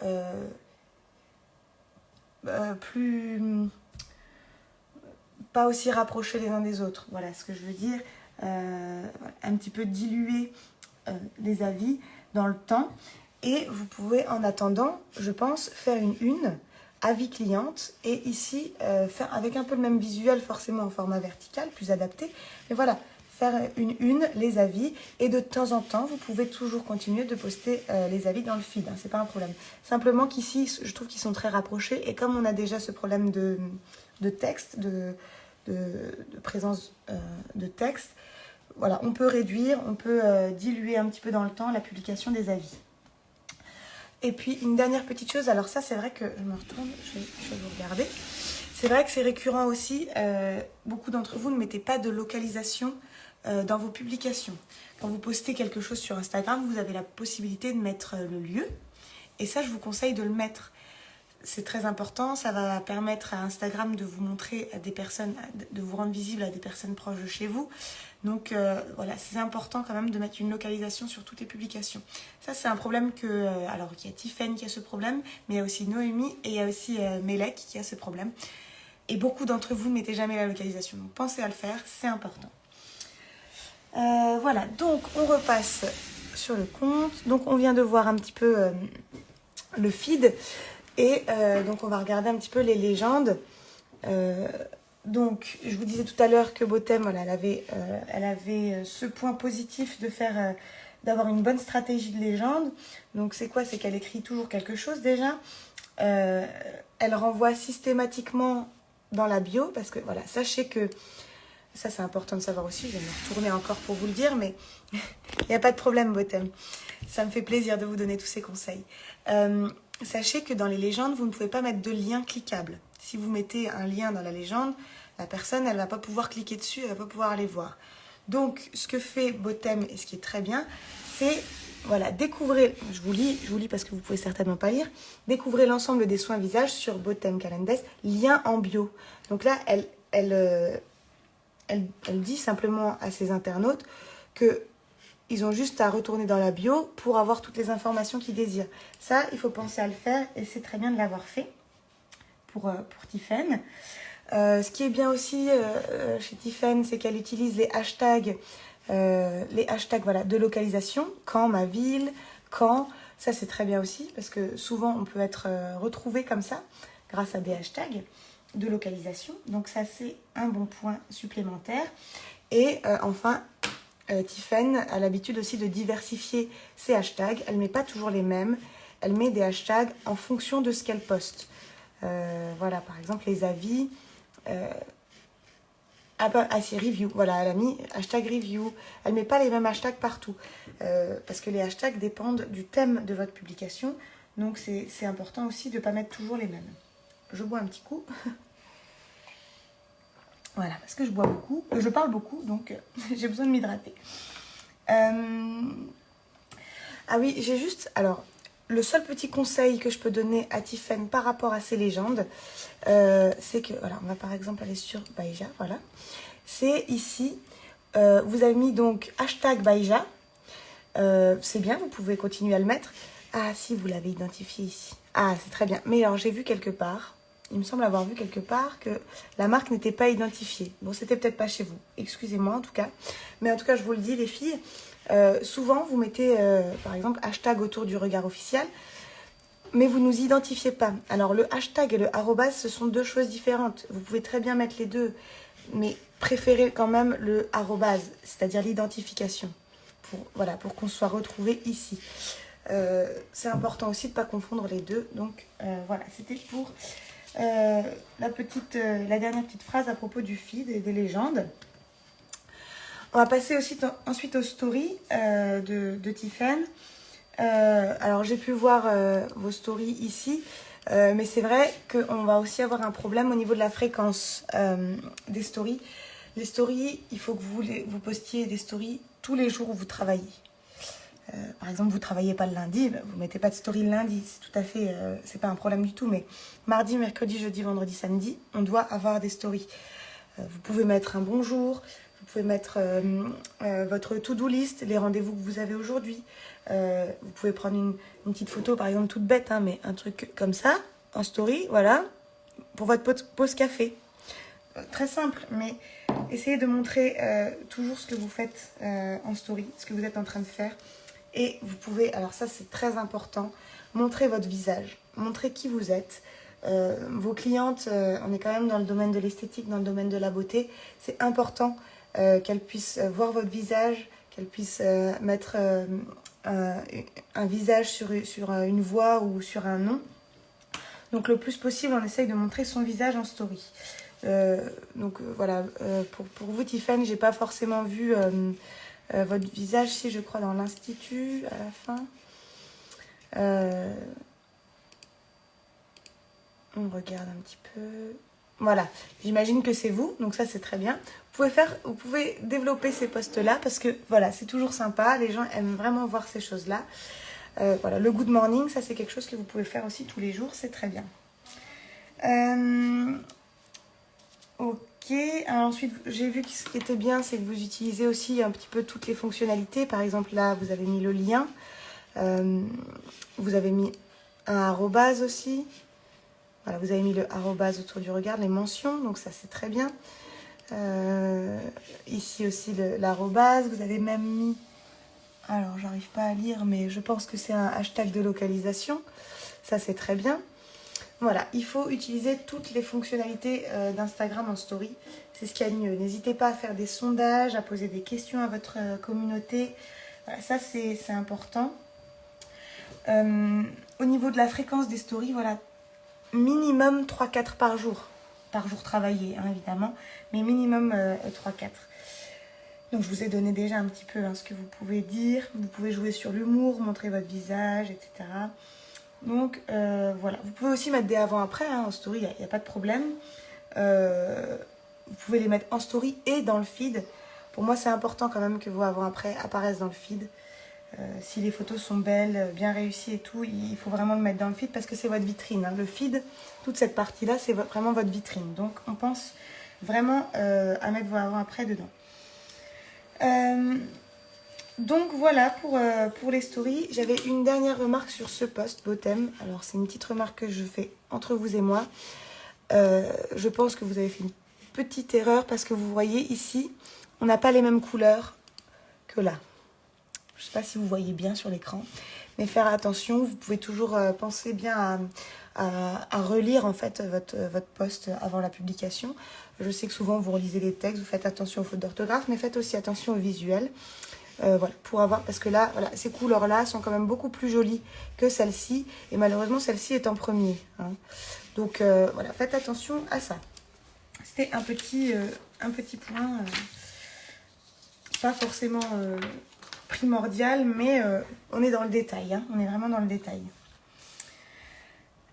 euh, euh, plus... pas aussi rapprochés les uns des autres. Voilà ce que je veux dire. un petit peu diluer les avis dans le temps. Et vous pouvez, en attendant, je pense, faire une une, avis cliente, et ici, faire avec un peu le même visuel, forcément en format vertical, plus adapté. Mais voilà, faire une une, les avis, et de temps en temps, vous pouvez toujours continuer de poster euh, les avis dans le feed, hein, c'est pas un problème. Simplement qu'ici, je trouve qu'ils sont très rapprochés, et comme on a déjà ce problème de, de texte, de, de, présence euh, de texte, voilà, on peut réduire, on peut euh, diluer un petit peu dans le temps la publication des avis. Et puis une dernière petite chose, alors ça c'est vrai que je me retourne, je vais, vous regarder. C'est vrai que c'est récurrent aussi, beaucoup d'entre vous ne mettez pas de localisation euh, dans vos publications. Quand vous postez quelque chose sur Instagram, vous avez la possibilité de mettre euh, le lieu. Et ça, je vous conseille de le mettre. C'est très important, ça va permettre à Instagram de vous montrer à des personnes, de vous rendre visible à des personnes proches de chez vous. Donc euh, voilà, c'est important quand même de mettre une localisation sur toutes les publications. Ça, c'est un problème que... Alors, il y a Tiffen qui a ce problème, mais il y a aussi Noémie et il y a aussi Melek qui a ce problème. Et beaucoup d'entre vous ne mettez jamais la localisation. Donc, pensez à le faire, c'est important. Voilà, donc on repasse sur le compte. Donc, on vient de voir un petit peu le feed. Et donc, on va regarder un petit peu les légendes. Donc, je vous disais tout à l'heure que Botem, elle avait, euh, elle avait euh, ce point positif de faire, euh, d'avoir une bonne stratégie de légende. Donc, c'est quoi? C'est qu'elle écrit toujours quelque chose déjà. elle renvoie systématiquement dans la bio, parce que voilà, sachez que, ça c'est important de savoir aussi, je vais me retourner encore pour vous le dire, mais il n'y a pas de problème Botem. Ça me fait plaisir de vous donner tous ces conseils. sachez que dans les légendes, vous ne pouvez pas mettre de lien cliquable. Si vous mettez un lien dans la légende, la personne, elle ne va pas pouvoir cliquer dessus, elle ne va pas pouvoir aller voir. Donc, ce que fait Botem, et ce qui est très bien, c'est, voilà, découvrez, je vous lis, je vous lis parce que vous pouvez certainement pas lire, découvrez l'ensemble des soins visage sur Botem Calendes, lien en bio. Donc là, elle, elle, euh, elle, dit simplement à ses internautes que ils ont juste à retourner dans la bio pour avoir toutes les informations qu'ils désirent. Ça, il faut penser à le faire et c'est très bien de l'avoir fait pour, euh, pour Tiffen. Euh, ce qui est bien aussi euh, chez Tiffen, c'est qu'elle utilise les hashtags, les hashtags voilà, de localisation, quand, ma ville, quand. Ça, c'est très bien aussi parce que souvent, on peut être retrouvé comme ça grâce à des hashtags de localisation. Donc ça, c'est un bon point supplémentaire. Et enfin, Tiffen a l'habitude aussi de diversifier ses hashtags. Elle ne met pas toujours les mêmes. Elle met des hashtags en fonction de ce qu'elle poste. Euh, voilà, par exemple, les avis. Euh, ah, ah, c'est review. Voilà, elle a mis hashtag review. Elle ne met pas les mêmes hashtags partout. Euh, parce que les hashtags dépendent du thème de votre publication. Donc, c'est important aussi de ne pas mettre toujours les mêmes. Je bois un petit coup. voilà, parce que je bois beaucoup. Je parle beaucoup, donc j'ai besoin de m'hydrater. Ah oui, j'ai juste... Alors, le seul petit conseil que je peux donner à Tiffen par rapport à ces légendes, euh, c'est que, voilà, on va par exemple aller sur Baïja, voilà. C'est ici, euh, vous avez mis donc hashtag Baïja. Euh, c'est bien, vous pouvez continuer à le mettre. Ah si, vous l'avez identifié ici. Ah, c'est très bien. Mais alors, j'ai vu quelque part, il me semble avoir vu quelque part que la marque n'était pas identifiée. Bon, c'était peut-être pas chez vous. Excusez-moi en tout cas. Mais en tout cas, je vous le dis, les filles, euh, souvent, vous mettez, euh, par exemple, hashtag autour du regard officiel, mais vous ne nous identifiez pas. Alors, le hashtag et le arrobas, ce sont deux choses différentes. Vous pouvez très bien mettre les deux, mais préférez quand même le arrobas, c'est-à-dire l'identification, pour, voilà, pour qu'on soit retrouvé ici. Euh, c'est important aussi de ne pas confondre les deux. Donc, voilà, c'était pour la, petite, la dernière petite phrase à propos du feed et des légendes. On va passer aussi ensuite aux stories euh, de, de. Euh, alors j'ai pu voir euh, vos stories ici, mais c'est vrai qu'on va aussi avoir un problème au niveau de la fréquence des stories. Les stories, il faut que vous postiez des stories tous les jours où vous travaillez. Par exemple, vous ne travaillez pas le lundi, ben, vous ne mettez pas de story le lundi, c'est tout à fait, c'est pas un problème du tout, mais mardi, mercredi, jeudi, vendredi, samedi, on doit avoir des stories. vous pouvez mettre un bonjour, vous pouvez mettre euh, euh, votre to-do list, les rendez-vous que vous avez aujourd'hui. Euh, vous pouvez prendre une, petite photo, par exemple, toute bête, hein, mais un truc comme ça, en story, voilà, pour votre pause café. Très simple, mais essayez de montrer toujours ce que vous faites en story, ce que vous êtes en train de faire. Et vous pouvez, alors ça c'est très important, montrer votre visage, montrer qui vous êtes. vos clientes, on est quand même dans le domaine de l'esthétique, dans le domaine de la beauté. C'est important euh, qu'elle puisse euh, voir votre visage, qu'elle puisse euh, mettre un, visage sur, sur une voix ou sur un nom. Donc le plus possible, on essaye de montrer son visage en story. donc voilà, pour, pour, vous Tiffany, j'ai pas forcément vu votre visage, si je crois dans l'institut à la fin. Euh, on regarde un petit peu. Voilà, j'imagine que c'est vous, donc ça c'est très bien. Vous pouvez, faire, vous pouvez développer ces postes-là parce que voilà, c'est toujours sympa, les gens aiment vraiment voir ces choses-là. Euh, voilà, le good morning, ça c'est quelque chose que vous pouvez faire aussi tous les jours, c'est très bien. Euh, ok, Ensuite j'ai vu que ce qui était bien, c'est que vous utilisez aussi un petit peu toutes les fonctionnalités. Par exemple là, vous avez mis le lien, euh, vous avez mis un arrobase aussi. Voilà, vous avez mis le arrobase autour du regard, les mentions, donc ça c'est très bien. Euh, ici aussi l'arrobase, vous avez même mis, alors j'arrive pas à lire, mais je pense que c'est un hashtag de localisation. Ça c'est très bien. Voilà, il faut utiliser toutes les fonctionnalités euh, d'Instagram en story. C'est ce qu'il y a de mieux. N'hésitez pas à faire des sondages, à poser des questions à votre communauté. Voilà, ça c'est important. Euh, au niveau de la fréquence des stories, voilà, minimum 3-4 par jour. Par jour travaillé, hein, évidemment, mais minimum 3-4. Euh, Donc je vous ai donné déjà un petit peu hein, ce que vous pouvez dire. Vous pouvez jouer sur l'humour, montrer votre visage, etc. Donc euh, voilà, vous pouvez aussi mettre des avant-après hein, en story, il n'y a, pas de problème. vous pouvez les mettre en story et dans le feed. Pour moi, c'est important quand même que vos avant-après apparaissent dans le feed. Euh, si les photos sont belles, bien réussies et tout, il faut vraiment le mettre dans le feed parce que c'est votre vitrine. Hein. Le feed, toute cette partie-là, c'est vraiment votre vitrine. Donc, on pense vraiment euh, à mettre vos avant-après dedans. Euh, donc, voilà pour, pour les stories. J'avais une dernière remarque sur ce post, Bottom. Alors, c'est une petite remarque que je fais entre vous et moi. je pense que vous avez fait une petite erreur parce que vous voyez ici, on n'a pas les mêmes couleurs que là. Je ne sais pas si vous voyez bien sur l'écran. Mais faire attention, vous pouvez toujours euh, penser bien à, relire en fait votre, votre post avant la publication. Je sais que souvent vous relisez les textes, vous faites attention aux fautes d'orthographe, mais faites aussi attention au visuel. Euh, voilà, pour avoir, parce que là, voilà, ces couleurs-là sont quand même beaucoup plus jolies que celle-ci. Et malheureusement, celle-ci est en premier. Hein. Donc euh, voilà, faites attention à ça. C'était un petit, un petit point, pas forcément primordial, mais euh, on est dans le détail. Hein. On est vraiment dans le détail.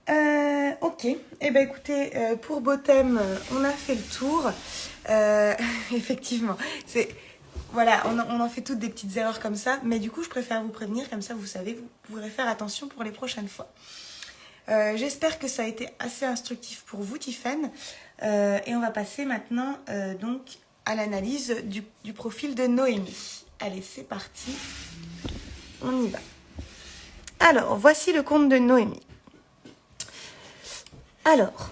Euh, ok, et eh ben écoutez, euh, pour Bottom, on a fait le tour. effectivement, c'est voilà, on, en fait toutes des petites erreurs comme ça, mais du coup, je préfère vous prévenir, comme ça, vous savez, vous pourrez faire attention pour les prochaines fois. J'espère que ça a été assez instructif pour vous, Tiffen. et on va passer maintenant donc à l'analyse du profil de Noémie. Allez, c'est parti. On y va. Alors, voici le compte de Noémie. Alors,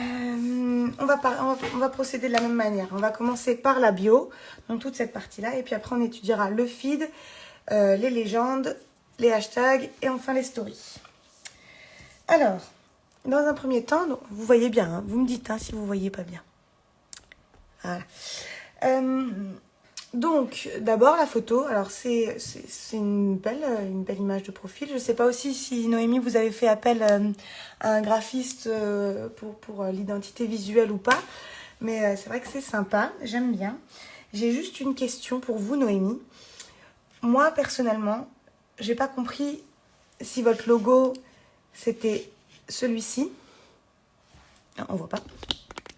euh, on, va procéder de la même manière. On va commencer par la bio, donc toute cette partie-là, et puis après on étudiera le feed, euh, les légendes, les hashtags et enfin les stories. Alors, dans un premier temps, vous voyez bien, hein, vous me dites hein, si vous voyez pas bien. Voilà. Euh, donc, d'abord la photo. Alors, c'est une belle, une belle image de profil. Je ne sais pas aussi si, Noémie, vous avez fait appel euh, à un graphiste euh, pour, euh, l'identité visuelle ou pas. Mais c'est vrai que c'est sympa. J'aime bien. J'ai juste une question pour vous, Noémie. Moi, personnellement, j'ai pas compris si votre logo, c'était celui-ci. On voit pas.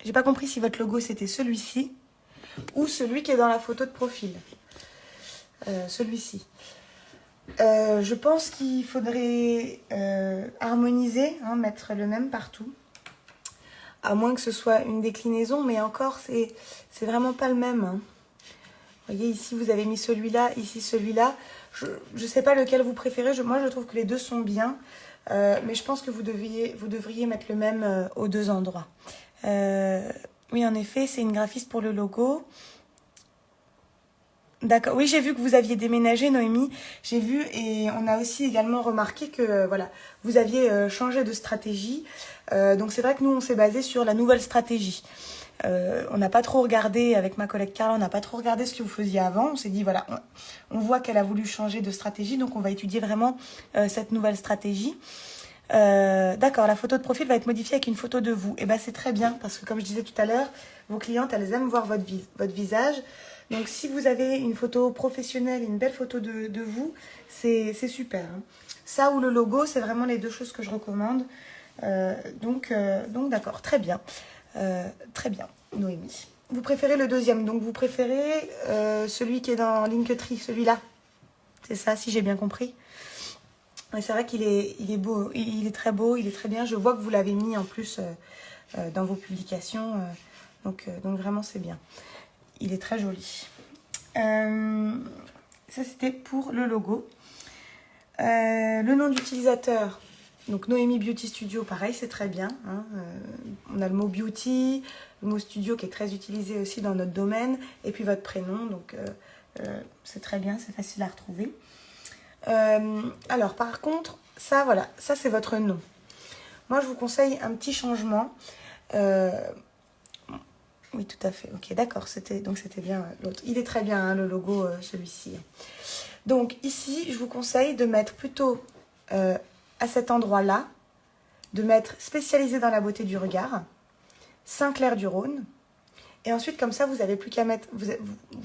J'ai pas compris si votre logo, c'était celui-ci ou celui qui est dans la photo de profil. Euh, celui-ci. Euh, je pense qu'il faudrait euh, harmoniser, hein, mettre le même partout. À moins que ce soit une déclinaison, mais encore, c'est vraiment pas le même. Hein. Vous voyez, ici, vous avez mis celui-là, ici, celui-là. Je ne sais pas lequel vous préférez. moi, je trouve que les deux sont bien. mais je pense que vous devriez, vous devriez mettre le même aux deux endroits. Oui, en effet, c'est une graphiste pour le logo. D'accord. Oui, j'ai vu que vous aviez déménagé, Noémie. J'ai vu et on a aussi également remarqué que euh, voilà, vous aviez euh, changé de stratégie. Euh, donc c'est vrai que nous, on s'est basé sur la nouvelle stratégie. on n'a pas trop regardé, avec ma collègue Carla, on n'a pas trop regardé ce que vous faisiez avant. On s'est dit, voilà, on voit qu'elle a voulu changer de stratégie, donc on va étudier vraiment cette nouvelle stratégie. Euh, d'accord, la photo de profil va être modifiée avec une photo de vous. Et eh ben c'est très bien parce que comme je disais tout à l'heure, vos clientes, elles aiment voir votre, visage. Donc si vous avez une photo professionnelle, une belle photo de, vous, c'est super. Hein. Ça ou le logo, c'est vraiment les deux choses que je recommande. Euh, donc euh, donc d'accord, très bien. Très bien, Noémie. Vous préférez le deuxième, donc vous préférez celui qui est dans Linktree, celui-là? C'est ça, si j'ai bien compris? C'est vrai qu'il est, il est beau, il est très beau, il est très bien. Je vois que vous l'avez mis en plus dans vos publications. donc, donc vraiment, c'est bien. Il est très joli. ça, c'était pour le logo. le nom d'utilisateur, donc Noémie Beauty Studio, pareil, c'est très bien. Hein, euh, on a le mot beauty, le mot studio qui est très utilisé aussi dans notre domaine, et puis votre prénom, donc euh, euh, c'est très bien, c'est facile à retrouver. Alors par contre, ça voilà, ça c'est votre nom. Moi je vous conseille un petit changement. oui tout à fait, ok d'accord, c'était donc c'était bien l'autre. Il est très bien hein, le logo celui-ci. Donc ici je vous conseille de mettre plutôt à cet endroit-là, de mettre spécialisé dans la beauté du regard, Saint-Clair du Rhône. Et ensuite, comme ça, vous n'avez plus qu'à mettre, vous,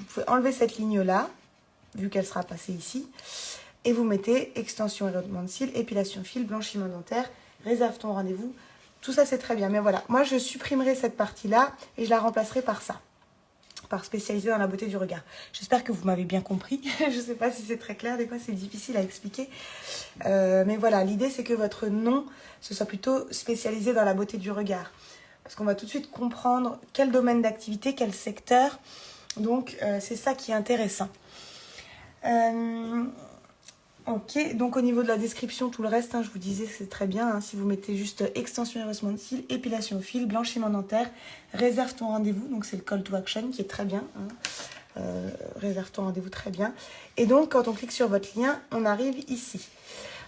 pouvez enlever cette ligne-là, vu qu'elle sera passée ici, et vous mettez extension érodement de cils, épilation fil, blanchiment dentaire, réserve ton rendez-vous. Tout ça, c'est très bien. Mais voilà, moi, je supprimerai cette partie-là et je la remplacerai par ça par spécialisé dans la beauté du regard. J'espère que vous m'avez bien compris. je ne sais pas si c'est très clair, des fois c'est difficile à expliquer. Euh, mais voilà, l'idée c'est que votre nom, ce soit plutôt spécialisé dans la beauté du regard. Parce qu'on va tout de suite comprendre quel domaine d'activité, quel secteur. Donc euh, c'est ça qui est intéressant. Euh, Ok, donc au niveau de la description, tout le reste, hein, je vous disais, c'est très bien. Hein, si vous mettez juste extension et de cils, épilation au fil, blanchiment dentaire, réserve ton rendez-vous. Donc c'est le call to action qui est très bien. Hein, euh, réserve ton rendez-vous très bien. Et donc quand on clique sur votre lien, on arrive ici.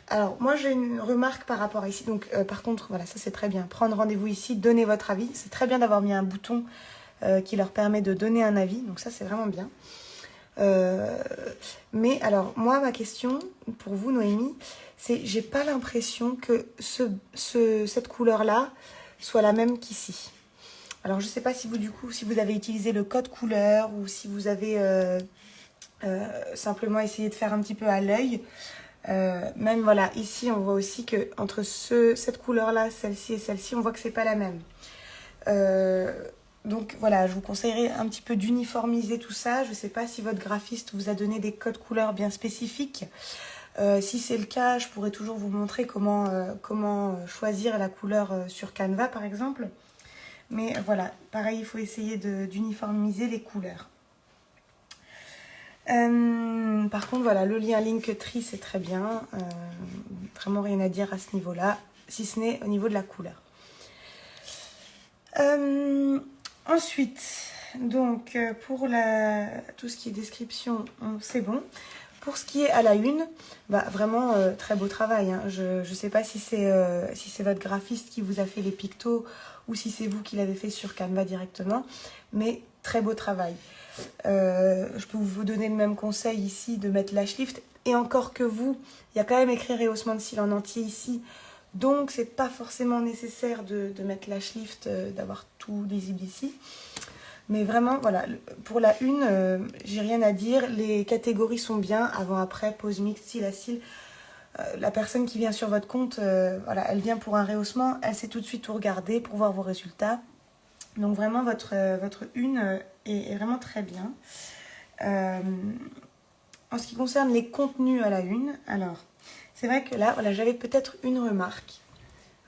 Alors moi j'ai une remarque par rapport à ici. Donc euh, par contre, voilà, ça c'est très bien. Prendre rendez-vous ici, donner votre avis. C'est très bien d'avoir mis un bouton euh, qui leur permet de donner un avis. Donc ça c'est vraiment bien. Euh, mais alors, moi, ma question pour vous, Noémie, c'est j'ai pas l'impression que ce, cette couleur-là soit la même qu'ici. Alors, je sais pas si vous, du coup, si vous avez utilisé le code couleur ou si vous avez euh, euh, simplement essayé de faire un petit peu à l'œil. même, voilà, ici, on voit aussi que entre ce, cette couleur-là, celle-ci et celle-ci, on voit que c'est pas la même. Donc voilà, je vous conseillerais un petit peu d'uniformiser tout ça. Je ne sais pas si votre graphiste vous a donné des codes couleurs bien spécifiques. Euh, si c'est le cas, je pourrais toujours vous montrer comment, euh, comment euh, choisir la couleur sur Canva par exemple. Mais voilà, pareil, il faut essayer d'uniformiser les couleurs. par contre, voilà, le lien Linktree, c'est très bien. vraiment rien à dire à ce niveau-là, si ce n'est au niveau de la couleur. Ensuite, euh, pour tout ce qui est description, c'est bon. Pour ce qui est à la une, bah, vraiment euh, très beau travail. Hein. Je ne sais pas si c'est euh, si c'est votre graphiste qui vous a fait les pictos ou si c'est vous qui l'avez fait sur Canva directement. Mais très beau travail. je peux vous donner le même conseil ici de mettre lash lift. Et encore que vous, il y a quand même écrit rehaussement de cils en entier ici. Donc, c'est pas forcément nécessaire de, mettre lash lift, euh, d'avoir tout lisible ici. Mais vraiment, voilà, pour la une, euh, j'ai rien à dire. Les catégories sont bien, avant, après, pose mix, cils à cils. Euh, la personne qui vient sur votre compte, voilà, elle vient pour un rehaussement, elle sait tout de suite tout regarder pour voir vos résultats. Donc vraiment, votre, votre une est, vraiment très bien. en ce qui concerne les contenus à la une, alors... C'est vrai que là, voilà, j'avais peut-être une remarque.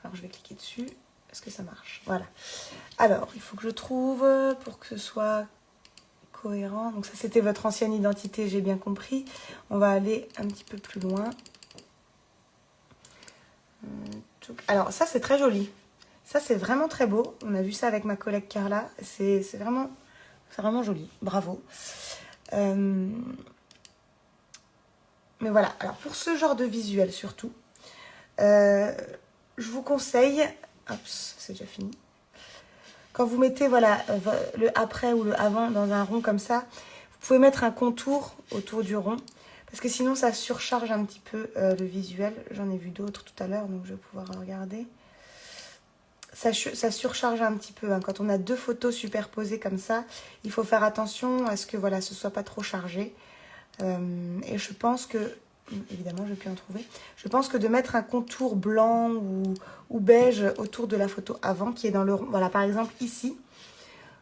Alors, je vais cliquer dessus. Est-ce que ça marche? Voilà. Alors, il faut que je trouve pour que ce soit cohérent. Donc ça, c'était votre ancienne identité, j'ai bien compris. On va aller un petit peu plus loin. Alors, ça, c'est très joli. Ça, c'est vraiment très beau. On a vu ça avec ma collègue Carla. C'est vraiment, vraiment joli. Bravo. Euh, mais voilà, alors pour ce genre de visuel surtout, euh, je vous conseille, hop, c'est déjà fini. Quand vous mettez voilà euh, le après ou le avant dans un rond comme ça, vous pouvez mettre un contour autour du rond. Parce que sinon ça surcharge un petit peu euh, le visuel. J'en ai vu d'autres tout à l'heure, donc je vais pouvoir regarder. ça, surcharge un petit peu. Hein. Quand on a deux photos superposées comme ça, il faut faire attention à ce que voilà, ce soit pas trop chargé. Euh, et je pense que, évidemment, je vais plus en trouver. Je pense que de mettre un contour blanc ou, ou beige autour de la photo avant, qui est dans le voilà, par exemple ici,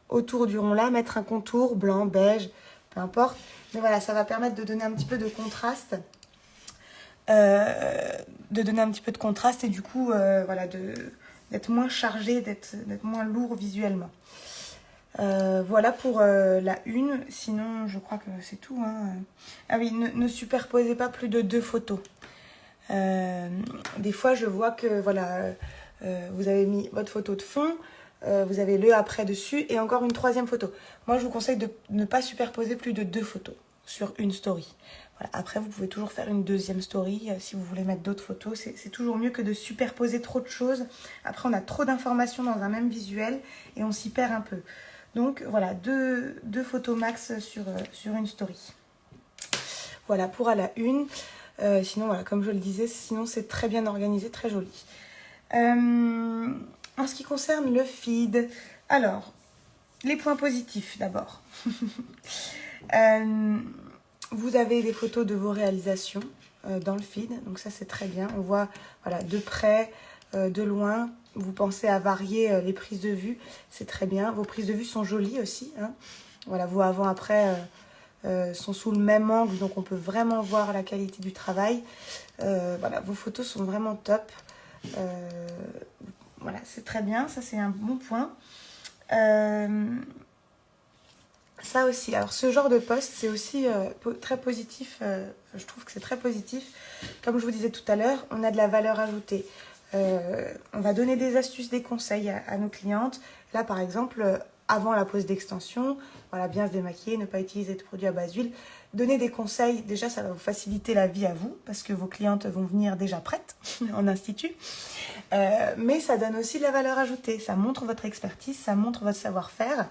autour du rond là, mettre un contour blanc, beige, peu importe. Mais voilà, ça va permettre de donner un petit peu de contraste. Euh, de donner un petit peu de contraste et du coup, euh, voilà, d'être moins chargé, d'être moins lourd visuellement. Euh, voilà pour la une. Sinon, je crois que c'est tout. Hein. Ah oui, ne, superposez pas plus de deux photos. des fois, je vois que voilà, vous avez mis votre photo de fond, vous avez le après dessus et encore une troisième photo. Moi, je vous conseille de ne pas superposer plus de deux photos sur une story. Après, vous pouvez toujours faire une deuxième story euh, si vous voulez mettre d'autres photos. C'est toujours mieux que de superposer trop de choses. Après, on a trop d'informations dans un même visuel et on s'y perd un peu. Donc voilà, deux, photos max sur, euh, sur une story. Voilà, pour à la une. Euh, sinon, voilà, comme je le disais, sinon c'est très bien organisé, très joli. en ce qui concerne le feed, alors, les points positifs d'abord. Vous avez des photos de vos réalisations euh, dans le feed, donc ça c'est très bien. On voit de près, euh, de loin, vous pensez à varier euh, les prises de vue, c'est très bien. Vos prises de vue sont jolies aussi. Hein. Voilà, vos avant-après sont sous le même angle, donc on peut vraiment voir la qualité du travail. voilà, vos photos sont vraiment top. voilà, c'est très bien, ça c'est un bon point. Ça aussi, alors ce genre de poste, c'est aussi euh, très positif, euh, je trouve que c'est très positif. Comme je vous disais tout à l'heure, on a de la valeur ajoutée. Euh, on va donner des astuces, des conseils à, nos clientes. Là, par exemple, avant la pose d'extension, voilà, bien se démaquiller, ne pas utiliser de produits à base d'huile. Donner des conseils, déjà, ça va vous faciliter la vie à vous, parce que vos clientes vont venir déjà prêtes en institut. mais ça donne aussi de la valeur ajoutée. Ça montre votre expertise, ça montre votre savoir-faire.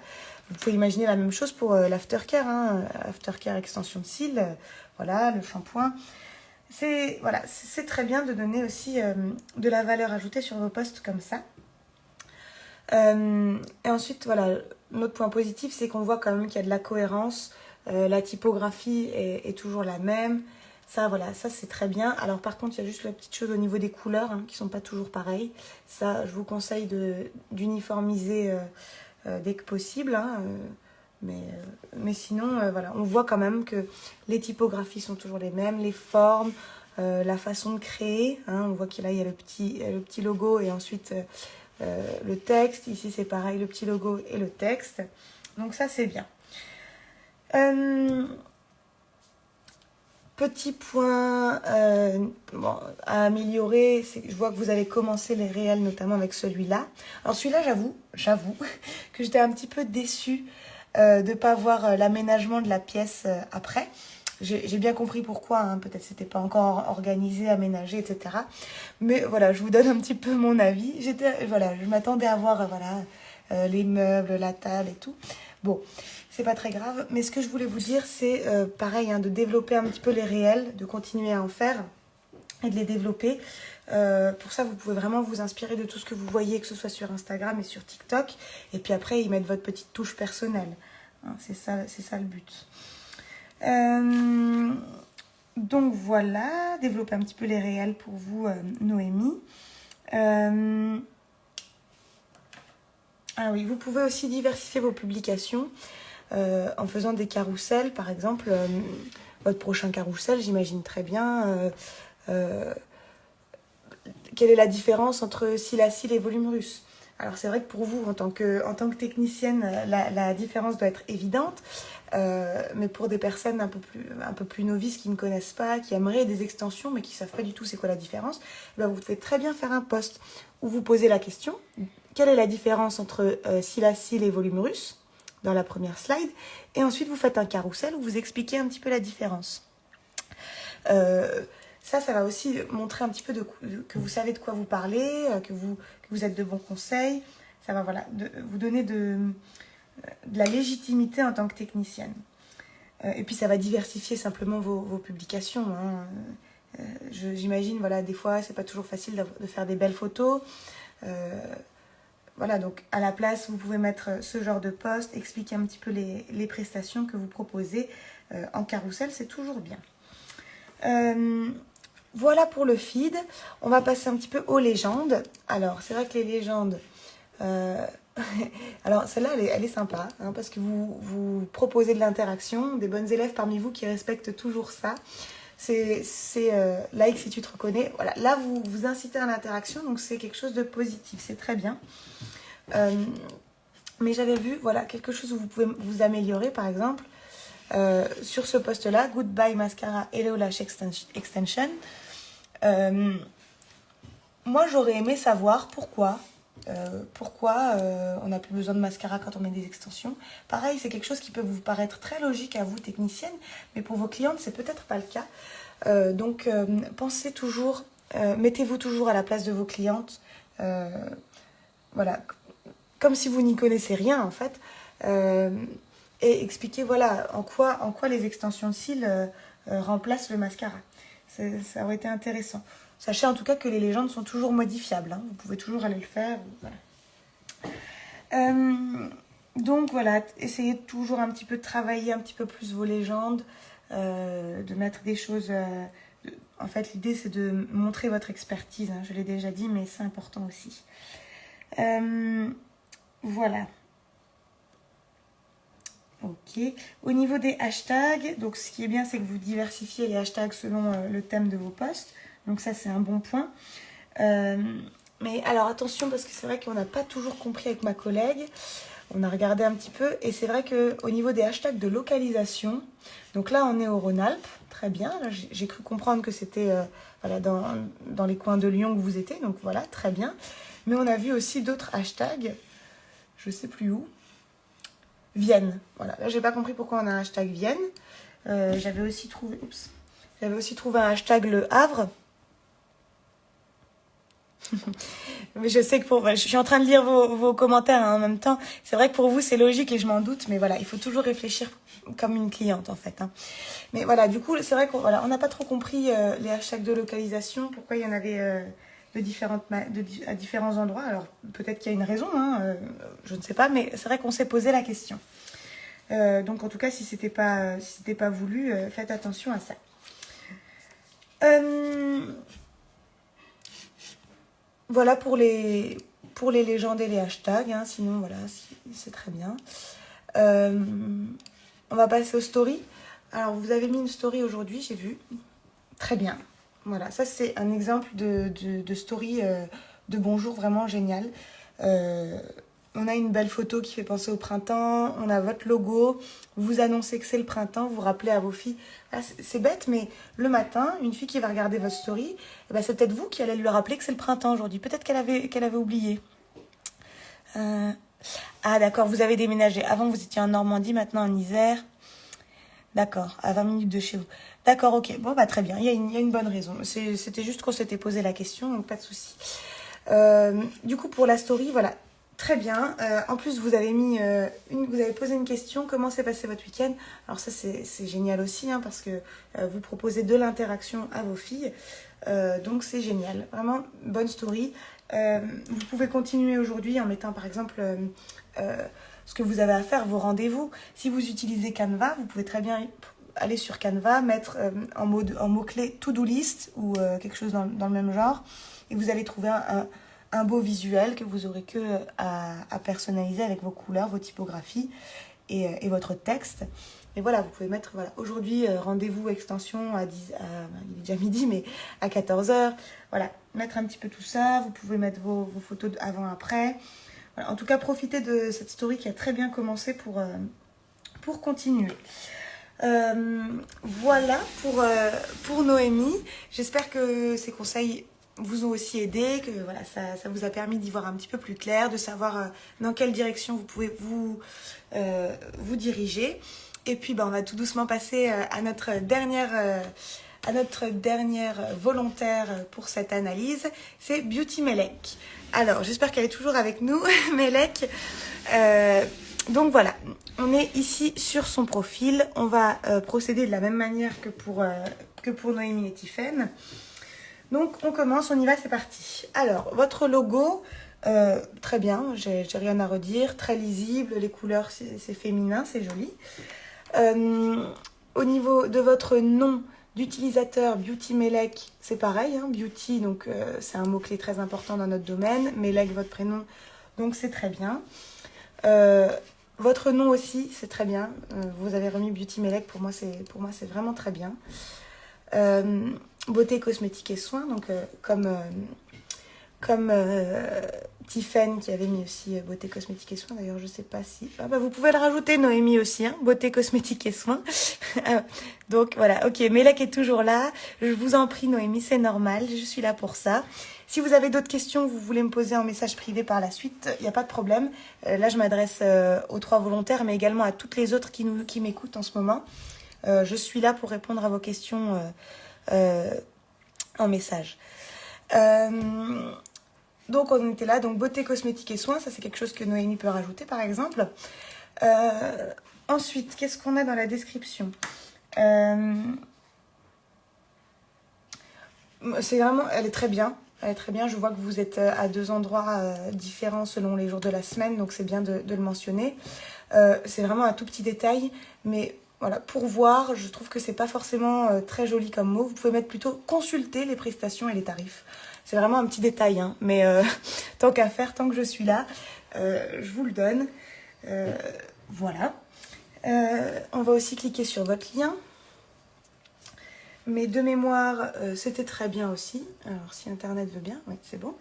Vous pouvez imaginer la même chose pour euh, l'aftercare, hein, aftercare extension de cils, euh, voilà, le shampoing. C'est voilà, très bien de donner aussi euh, de la valeur ajoutée sur vos postes comme ça. et ensuite, voilà, notre point positif, c'est qu'on voit quand même qu'il y a de la cohérence. la typographie est, toujours la même. Ça, voilà, ça c'est très bien. Alors par contre, il y a juste la petite chose au niveau des couleurs hein, qui sont pas toujours pareilles. Ça, je vous conseille d'uniformiser euh, dès que possible. Hein, euh, mais, euh, mais sinon, voilà, on voit quand même que les typographies sont toujours les mêmes, les formes, la façon de créer. Hein, on voit qu'il y a le petit, le petit logo et ensuite le texte. Ici, c'est pareil, le petit logo et le texte. Donc ça, c'est bien. Petit point euh, à améliorer, je vois que vous avez commencé les réels, notamment avec celui-là. Alors celui-là, j'avoue, j'avoue que j'étais un petit peu déçue euh, de ne pas voir euh, l'aménagement de la pièce après. J'ai bien compris pourquoi, hein. peut-être c'était pas encore organisé, aménagé, etc. Mais voilà, je vous donne un petit peu mon avis. J'étais, voilà, je m'attendais à voir, voilà, les meubles, la table et tout. Bon, c'est pas très grave. Mais ce que je voulais vous dire, c'est euh, pareil, hein, de développer un petit peu les réels, de continuer à en faire et de les développer. Euh, pour ça, vous pouvez vraiment vous inspirer de tout ce que vous voyez, que ce soit sur Instagram et sur TikTok. Et puis après, y mettre votre petite touche personnelle. Hein, c'est ça, ça le but. Euh, donc voilà, développer un petit peu les réels pour vous, Noémie. ah oui, vous pouvez aussi diversifier vos publications. Euh, en faisant des carousels, par exemple, euh, votre prochain carrousel, j'imagine très bien euh, quelle est la différence entre silacile et volume russe? Alors c'est vrai que pour vous, en tant que, technicienne, la, différence doit être évidente, mais pour des personnes un peu, plus, un peu novices qui ne connaissent pas, qui aimeraient des extensions, mais qui ne savent pas du tout c'est quoi la différence, eh ben, vous pouvez très bien faire un post où vous posez la question, quelle est la différence entre silacile et volume russe dans la première slide. Et ensuite, vous faites un carrousel où vous expliquez un petit peu la différence. Euh, ça, ça va aussi montrer un petit peu que vous savez de quoi vous parlez, euh, que vous, êtes de bons conseils. Ça va voilà, vous donner de, la légitimité en tant que technicienne. Euh, et puis, ça va diversifier simplement vos, publications. Hein. J'imagine, voilà, des fois, c'est pas toujours facile de faire des belles photos. voilà, donc à la place, vous pouvez mettre ce genre de post, expliquer un petit peu les, les prestations que vous proposez en carrousel, c'est toujours bien. Voilà pour le feed. On va passer un petit peu aux légendes. Alors, c'est vrai que les légendes, alors celle-là, elle, est, sympa, hein, parce que vous, vous proposez de l'interaction, des bonnes élèves parmi vous qui respectent toujours ça. C'est euh, like si tu te reconnais. Voilà, là, vous, vous incitez à l'interaction, donc c'est quelque chose de positif, c'est très bien. Euh, mais j'avais vu, voilà, quelque chose où vous pouvez vous améliorer, par exemple, euh, sur ce poste-là, Goodbye Mascara Hello Lash Extension. moi, j'aurais aimé savoir pourquoi euh, pourquoi euh, on n'a plus besoin de mascara quand on met des extensions. Pareil, c'est quelque chose qui peut vous paraître très logique à vous, technicienne, mais pour vos clientes, c'est peut-être pas le cas. Euh, donc, pensez toujours, mettez-vous toujours à la place de vos clientes. voilà, comme si vous n'y connaissez rien, en fait. Et expliquez, voilà, en quoi, en quoi les extensions de cils remplacent le mascara. Ça aurait été intéressant. Sachez en tout cas que les légendes sont toujours modifiables. Hein. Vous pouvez toujours aller le faire. Euh, donc voilà, essayez toujours un petit peu de travailler un petit peu plus vos légendes, euh, de mettre des choses... Euh, en fait, l'idée, c'est de montrer votre expertise. Hein. Je l'ai déjà dit, mais c'est important aussi. voilà. Ok. Au niveau des hashtags, donc ce qui est bien, c'est que vous diversifiez les hashtags selon le thème de vos posts. Donc ça, c'est un bon point. Euh, mais alors attention, parce que c'est vrai qu'on n'a pas toujours compris avec ma collègue. On a regardé un petit peu. Et c'est vrai qu'au niveau des hashtags de localisation, donc là, on est au Rhône-Alpes. Très bien. J'ai cru comprendre que c'était euh, dans les coins de Lyon que vous étiez. Donc voilà, très bien. Mais on a vu aussi d'autres hashtags. Je ne sais plus où. Vienne. Voilà. Là, j'ai pas compris pourquoi on a un hashtag Vienne. Euh, j'avais aussi trouvé... J'avais aussi trouvé un hashtag Le Havre. mais je sais que pour... Je suis en train de lire vos, commentaires hein, en même temps. C'est vrai que pour vous, c'est logique et je m'en doute. Mais voilà, il faut toujours réfléchir comme une cliente, en fait. Hein. Mais voilà, du coup, c'est vrai qu'on voilà, n'a pas trop compris euh, les hashtags de localisation. Pourquoi il y en avait euh, de différentes de, à différents endroits. Alors, peut-être qu'il y a une raison, hein, euh, je ne sais pas. Mais c'est vrai qu'on s'est posé la question. donc, en tout cas, si ce n'était pas, si pas voulu, faites attention à ça. Voilà pour les, pour les légendes et les hashtags. Hein. Sinon, voilà, c'est très bien. Euh, on va passer aux stories. Alors, vous avez mis une story aujourd'hui, j'ai vu. Très bien. Voilà, ça c'est un exemple de, story euh, de bonjour vraiment génial. Euh, on a une belle photo qui fait penser au printemps, on a votre logo, vous annoncez que c'est le printemps, vous rappelez à vos filles. Ah, c'est bête, mais le matin, une fille qui va regarder votre story, eh ben, c'est peut-être vous qui allez lui rappeler que c'est le printemps aujourd'hui. Peut-être qu'elle avait, qu'elle avait oublié. Euh, ah d'accord, vous avez déménagé. Avant, vous étiez en Normandie, maintenant en Isère. D'accord, à 20 minutes de chez vous. D'accord, ok. Bon, bah très bien, il y a une, bonne raison. C'était juste qu'on s'était posé la question, donc pas de souci. Euh, du coup, pour la story, voilà, Très bien. Euh, en plus, vous avez mis euh, vous avez posé une question. Comment s'est passé votre week-end? Alors ça, c'est génial aussi hein, parce que vous proposez de l'interaction à vos filles. donc c'est génial. Vraiment bonne story. vous pouvez continuer aujourd'hui en mettant par exemple ce que vous avez à faire, vos rendez-vous. Si vous utilisez Canva, vous pouvez très bien aller sur Canva, mettre en mot-clé en mot to-do list ou quelque chose dans, dans, le même genre. Et vous allez trouver un un beau visuel que vous aurez que à, personnaliser avec vos couleurs, vos typographies et, et, votre texte. Et voilà, vous pouvez mettre, voilà, aujourd'hui, euh, rendez-vous extension à 10, à, il est déjà midi, mais à 14h. Voilà, mettre un petit peu tout ça. Vous pouvez mettre vos, vos photos avant-après. Voilà, en tout cas, profitez de cette story qui a très bien commencé pour, euh, continuer. Euh, voilà pour, pour Noémie. J'espère que ces conseils vous ont aussi aidé, que voilà, ça, ça vous a permis d'y voir un petit peu plus clair, de savoir euh, dans quelle direction vous pouvez vous, euh, diriger. Et puis ben, on va tout doucement passer euh, à notre dernière, à notre dernière volontaire pour cette analyse, c'est Beauty Melek. Alors j'espère qu'elle est toujours avec nous, Melek. donc voilà, on est ici sur son profil. On va procéder de la même manière que pour, que pour Noémie et Tiffaine. Donc on commence, on y va, c'est parti. Alors, votre logo, très bien, j'ai rien à redire. Très lisible, les couleurs, c'est féminin, c'est joli. au niveau de votre nom d'utilisateur, Beauty Melek, c'est pareil. Hein, beauty, donc c'est un mot-clé très important dans notre domaine. Melek, votre prénom, donc c'est très bien. Votre nom aussi, c'est très bien. Euh, vous avez remis Beauty Melek, pour moi, c'est vraiment très bien. Euh, beauté, cosmétique et soins, donc euh, comme Tiffen qui avait mis aussi beauté, cosmétique et soins. D'ailleurs, je ne sais pas si... Ah bah, vous pouvez le rajouter, Noémie aussi, hein, beauté, cosmétique et soins. donc voilà, ok, Melek est toujours là. Je vous en prie, Noémie, c'est normal, je suis là pour ça. Si vous avez d'autres questions, vous voulez me poser en message privé par la suite, il n'y a pas de problème. Euh, là, je m'adresse euh, aux trois volontaires, mais également à toutes les autres qui, qui m'écoutent en ce moment. Euh, je suis là pour répondre à vos questions en message. Donc, on était là. Donc, beauté, cosmétique et soins, ça, c'est quelque chose que Noémie peut rajouter, par exemple. ensuite, qu'est-ce qu'on a dans la description c'est vraiment, elle est très bien très bien. Je vois que vous êtes euh, à deux endroits euh, différents selon les jours de la semaine, donc c'est bien de, le mentionner. Euh, c'est vraiment un tout petit détail, mais voilà, pour voir, je trouve que c'est pas forcément très joli comme mot. Vous pouvez mettre plutôt consulter les prestations et les tarifs. C'est vraiment un petit détail, hein, mais tant qu'à faire, tant que je suis là, je vous le donne. voilà. on va aussi cliquer sur votre lien. Mais de mémoire, euh, c'était très bien aussi. Alors, si Internet veut bien, oui, c'est bon.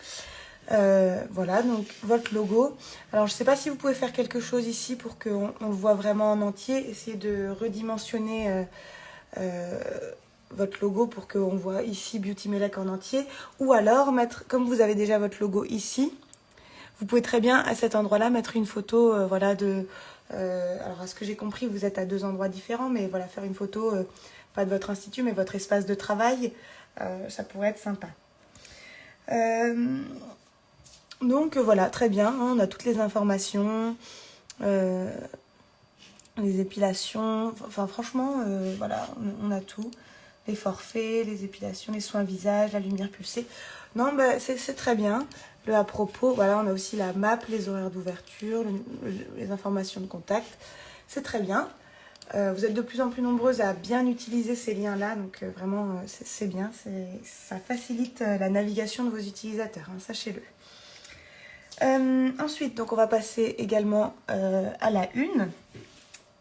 Euh, voilà, donc votre logo. Alors, je ne sais pas si vous pouvez faire quelque chose ici pour qu'on on le voit vraiment en entier. Essayez de redimensionner euh, votre logo pour qu'on voit ici Beauty Melek en entier. Ou alors, mettre, comme vous avez déjà votre logo ici, vous pouvez très bien, à cet endroit-là, mettre une photo, voilà, de... alors, à ce que j'ai compris, vous êtes à deux endroits différents, mais voilà, faire une photo pas de votre institut, mais votre espace de travail, euh, ça pourrait être sympa. Euh, donc voilà, très bien, hein, on a toutes les informations, euh, les épilations, enfin franchement, voilà, on, a tout. Les forfaits, les épilations, les soins visage, la lumière pulsée. Non, bah, c'est très bien. Le à propos, voilà, on a aussi la map, les horaires d'ouverture, les informations de contact. C'est très bien. Euh, vous êtes de plus en plus nombreuses à bien utiliser ces liens-là, donc euh, vraiment euh, c'est bien, ça facilite la navigation de vos utilisateurs, hein, sachez-le. Ensuite, donc on va passer également à la une.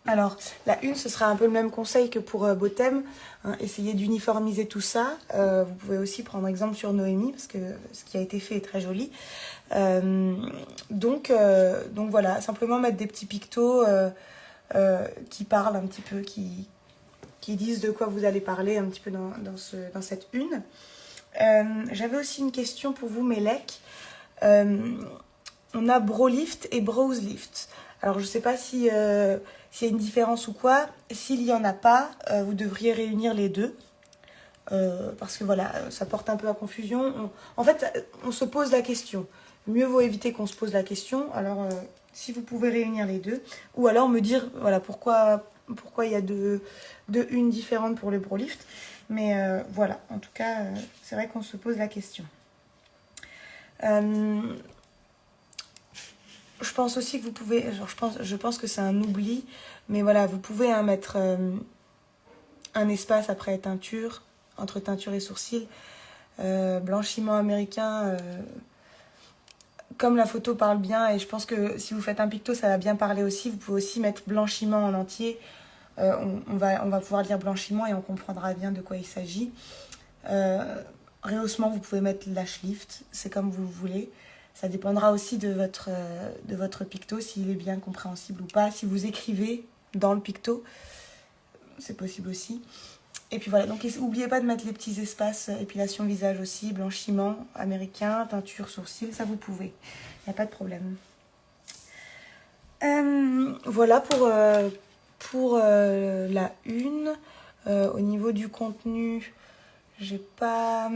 Alors, la une, ce sera un peu le même conseil que pour Botem. Hein, essayez d'uniformiser tout ça. vous pouvez aussi prendre exemple sur Noémie, parce que ce qui a été fait est très joli. donc, donc voilà, simplement mettre des petits pictos euh, qui parlent un petit peu, qui, qui disent de quoi vous allez parler un petit peu dans, dans, ce, dans cette une. Euh, j'avais aussi une question pour vous, Melek. Euh, on a Brolift et Browselift. Alors, je ne sais pas s'il y a une différence ou quoi. S'il n'y en a pas, vous devriez réunir les deux. parce que voilà, ça porte un peu à confusion. en fait, on se pose la question. Mieux vaut éviter qu'on se pose la question. Alors, si vous pouvez réunir les deux. Ou alors me dire, voilà, pourquoi, il y a deux, deux unes différentes pour le Brolift. Mais euh, voilà, en tout cas, euh, c'est vrai qu'on se pose la question. Euh, je pense aussi que vous pouvez, je, pense, je pense que c'est un oubli, mais voilà, vous pouvez hein, mettre un espace après teinture, entre teinture et sourcils. blanchiment américain, comme la photo parle bien, et je pense que si vous faites un picto, ça va bien parler aussi, vous pouvez aussi mettre blanchiment en entier. Euh, on, va, on va pouvoir lire blanchiment et on comprendra bien de quoi il s'agit. Euh, rehaussement, vous pouvez mettre lash lift, c'est comme vous voulez. Ça dépendra aussi de votre, de votre picto, s'il est bien compréhensible ou pas. Si vous écrivez dans le picto, c'est possible aussi. Et puis voilà, donc n'oubliez pas de mettre les petits espaces euh, épilation visage aussi, blanchiment américain, teinture sourcils, ça vous pouvez. Il n'y a pas de problème. Euh, voilà pour, euh, pour la une. au niveau du contenu, j'ai pas...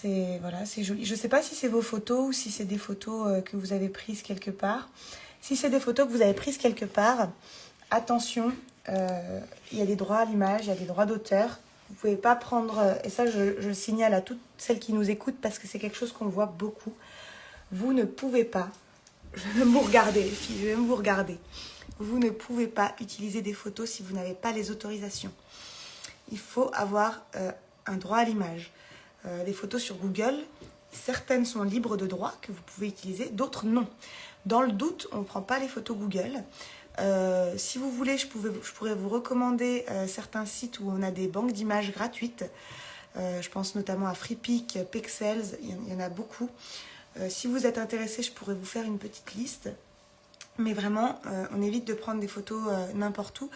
C'est voilà, c'est joli. Je ne sais pas si c'est vos photos ou si c'est des photos que vous avez prises quelque part. Si c'est des photos que vous avez prises quelque part, attention, euh, il y a des droits à l'image, il y a des droits d'auteur. Vous pouvez pas prendre, euh, et ça je, je, signale à toutes celles qui nous écoutent parce que c'est quelque chose qu'on voit beaucoup. vous ne pouvez pas, je vais même vous regarder les filles, je vais même vous regarder, vous ne pouvez pas utiliser des photos si vous n'avez pas les autorisations. Il faut avoir euh, un droit à l'image. Euh, des photos sur Google, certaines sont libres de droit que vous pouvez utiliser, d'autres non. Dans le doute, on ne prend pas les photos Google. Euh, si vous voulez, je, pourrais vous recommander certains sites où on a des banques d'images gratuites. je pense notamment à FreePic, Pixels, il y en a beaucoup. si vous êtes intéressé, je pourrais vous faire une petite liste. Mais vraiment, euh, on évite de prendre des photos euh, n'importe où.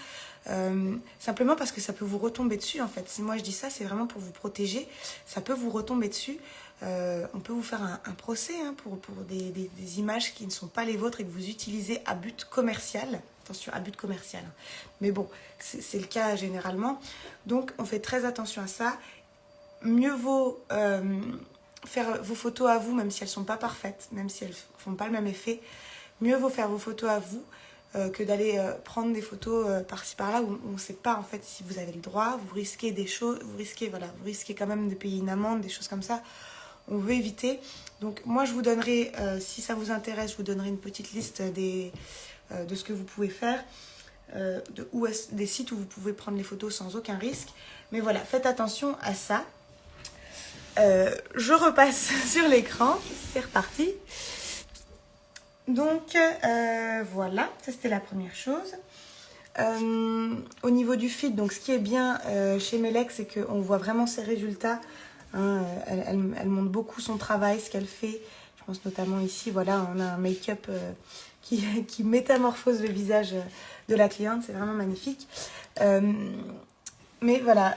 Euh, simplement parce que ça peut vous retomber dessus en fait. Si moi je dis ça, c'est vraiment pour vous protéger. Ça peut vous retomber dessus. on peut vous faire un, procès hein, pour, pour des, des, images qui ne sont pas les vôtres et que vous utilisez à but commercial. Attention, à but commercial. Mais bon, c'est le cas généralement. Donc on fait très attention à ça. Mieux vaut faire vos photos à vous, même si elles ne sont pas parfaites, même si elles ne font pas le même effet mieux vaut faire vos photos à vous euh, que d'aller euh, prendre des photos euh, par-ci par-là où on ne sait pas en fait si vous avez le droit, vous risquez des choses, vous risquez, voilà, vous risquez quand même de payer une amende, des choses comme ça. On veut éviter. Donc moi je vous donnerai, si ça vous intéresse, je vous donnerai une petite liste de ce que vous pouvez faire, de des sites où vous pouvez prendre les photos sans aucun risque. Mais voilà, faites attention à ça. je repasse sur l'écran, c'est reparti. Donc euh, voilà, ça c'était la première chose. Euh, au niveau du feed, donc ce qui est bien euh, chez Melek, c'est qu'on voit vraiment ses résultats. Hein. elle, montre beaucoup son travail, ce qu'elle fait. Je pense notamment ici, voilà, on a un make-up qui, métamorphose le visage de la cliente. C'est vraiment magnifique. mais voilà,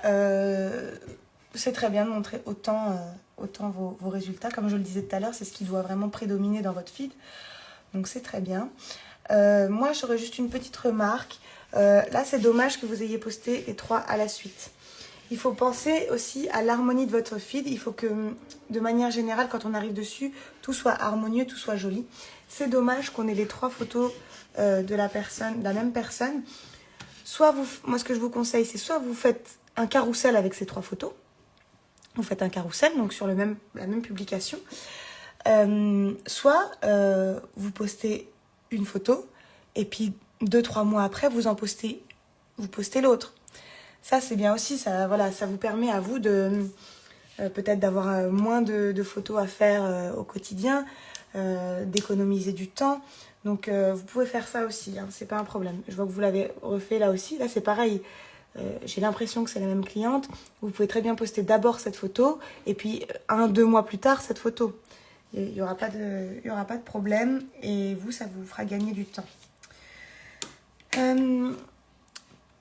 c'est très bien de montrer autant, vos, résultats. Comme je le disais tout à l'heure, c'est ce qui doit vraiment prédominer dans votre feed. Donc c'est très bien. Euh, moi, j'aurais juste une petite remarque. Euh, là, c'est dommage que vous ayez posté les trois à la suite. Il faut penser aussi à l'harmonie de votre feed. Il faut que, de manière générale, quand on arrive dessus, tout soit harmonieux, tout soit joli. C'est dommage qu'on ait les trois photos euh, de la personne, de la même personne. Soit vous, moi, ce que je vous conseille, c'est soit vous faites un carrousel avec ces trois photos. Vous faites un carrousel, donc sur la même publication. Euh, soit euh, vous postez une photo et puis deux, trois mois après, vous en postez, vous postez l'autre. Ça, c'est bien aussi. Ça, voilà, ça vous permet à vous de euh, peut-être d'avoir moins de, photos à faire au quotidien, d'économiser du temps. Donc, vous pouvez faire ça aussi. Hein, c'est pas un problème. Je vois que vous l'avez refait là aussi. Là, c'est pareil. J'ai l'impression que c'est la même cliente. Vous pouvez très bien poster d'abord cette photo et puis un, deux mois plus tard cette photo. Il n'y aura, pas de, problème et vous, ça vous fera gagner du temps. Euh,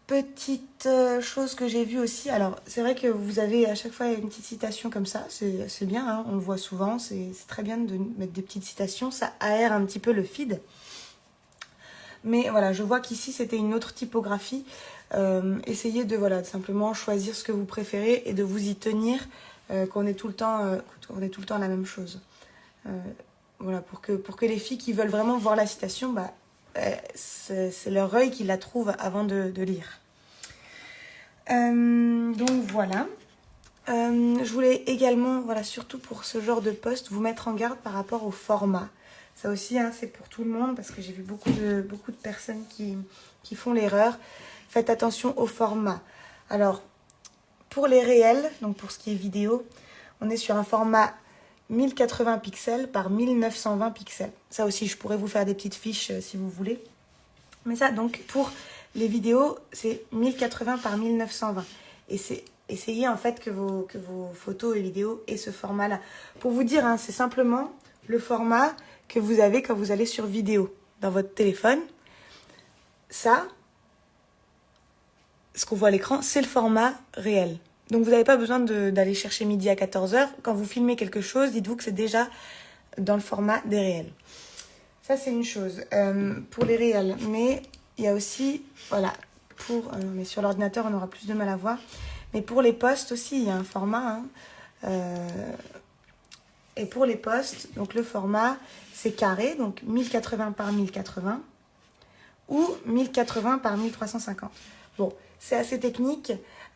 petite euh, chose que j'ai vue aussi, alors c'est vrai que vous avez à chaque fois une petite citation comme ça, c'est bien, hein, on le voit souvent, c'est très bien de mettre des petites citations, ça aère un petit peu le feed. Mais voilà, je vois qu'ici c'était une autre typographie. Euh, essayez de voilà simplement choisir ce que vous préférez et de vous y tenir, qu'on ait tout le temps, qu'on ait tout le temps la même chose. Euh, voilà, pour que, pour que les filles qui veulent vraiment voir la citation, bah, euh, c'est leur œil qui la trouve avant de, lire. Euh, donc voilà. je voulais également, voilà, surtout pour ce genre de poste, vous mettre en garde par rapport au format. Ça aussi, hein, c'est pour tout le monde parce que j'ai vu beaucoup de, beaucoup de personnes qui, qui font l'erreur. Faites attention au format. Alors, pour les réels, donc pour ce qui est vidéo, on est sur un format 1080 pixels par 1920 pixels. Ça aussi, je pourrais vous faire des petites fiches euh, si vous voulez. Mais ça, donc, pour les vidéos, c'est 1080 par 1920. Et c'est essayez en fait que vos, photos et vidéos aient ce format-là. Pour vous dire, hein, c'est simplement le format que vous avez quand vous allez sur vidéo dans votre téléphone. Ça, ce qu'on voit à l'écran, c'est le format réel. Donc vous n'avez pas besoin d'aller chercher midi à 14h. Quand vous filmez quelque chose, dites-vous que c'est déjà dans le format des réels. Ça, c'est une chose euh, pour les réels. Mais il y a aussi, voilà, pour, euh, mais sur l'ordinateur, on aura plus de mal à voir. Mais pour les postes aussi, il y a un format. Hein. Euh, et pour les postes, donc le format, c'est carré, donc 1080 par 1080 ou 1080 par 1350. Bon, c'est assez technique.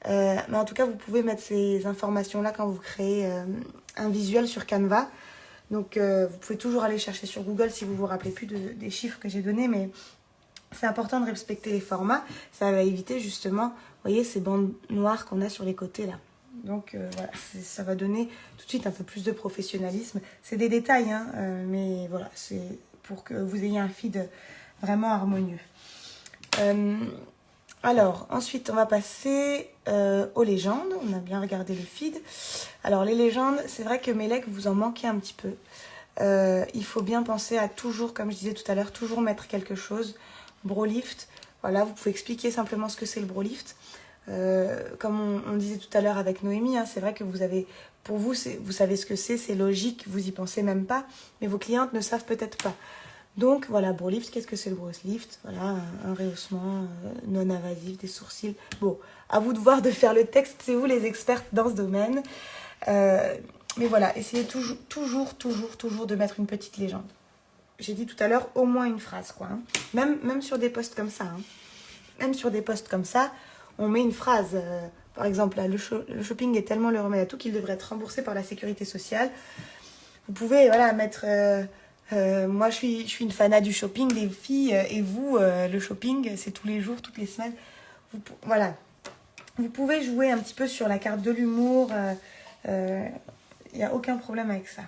Euh, mais en tout cas, vous pouvez mettre ces informations-là quand vous créez euh, un visuel sur Canva. Donc, vous pouvez toujours aller chercher sur Google si vous vous rappelez plus des chiffres que j'ai donnés, mais c'est important de respecter les formats. Ça va éviter justement, vous voyez, ces bandes noires qu'on a sur les côtés là. Donc voilà, ça va donner tout de suite un peu plus de professionnalisme. C'est des détails, hein, mais voilà, c'est pour que vous ayez un feed vraiment harmonieux. Euh, alors, ensuite, on va passer euh, aux légendes. On a bien regardé le feed. Alors, les légendes, c'est vrai que Melek, vous en manquez un petit peu. Euh, il faut bien penser à toujours, comme je disais tout à l'heure, toujours mettre quelque chose. Brolift, voilà, vous pouvez expliquer simplement ce que c'est le Brolift. comme on, disait tout à l'heure avec Noémie, hein, c'est vrai que vous avez, pour vous, vous savez ce que c'est, c'est logique, vous y pensez même pas, mais vos clientes ne savent peut-être pas. Donc voilà, lift, qu'est-ce que c'est le lift Voilà, un, rehaussement euh, non invasif des sourcils. Bon, à vous de voir de faire le texte, c'est vous les expertes dans ce domaine. Euh, mais voilà, essayez toujours, toujours, toujours, de mettre une petite légende. J'ai dit tout à l'heure, au moins une phrase, quoi. Hein. Même, sur des posts comme ça. Hein. Même sur des posts comme ça, on met une phrase. Euh, par exemple, là, le, shopping est tellement le remède à tout qu'il devrait être remboursé par la sécurité sociale. Vous pouvez voilà, mettre... Euh, moi, je suis, une fanat du shopping, des filles, euh, et vous, euh, le shopping, c'est tous les jours, toutes les semaines. voilà. Vous pouvez jouer un petit peu sur la carte de l'humour. Il n'y a aucun problème avec ça.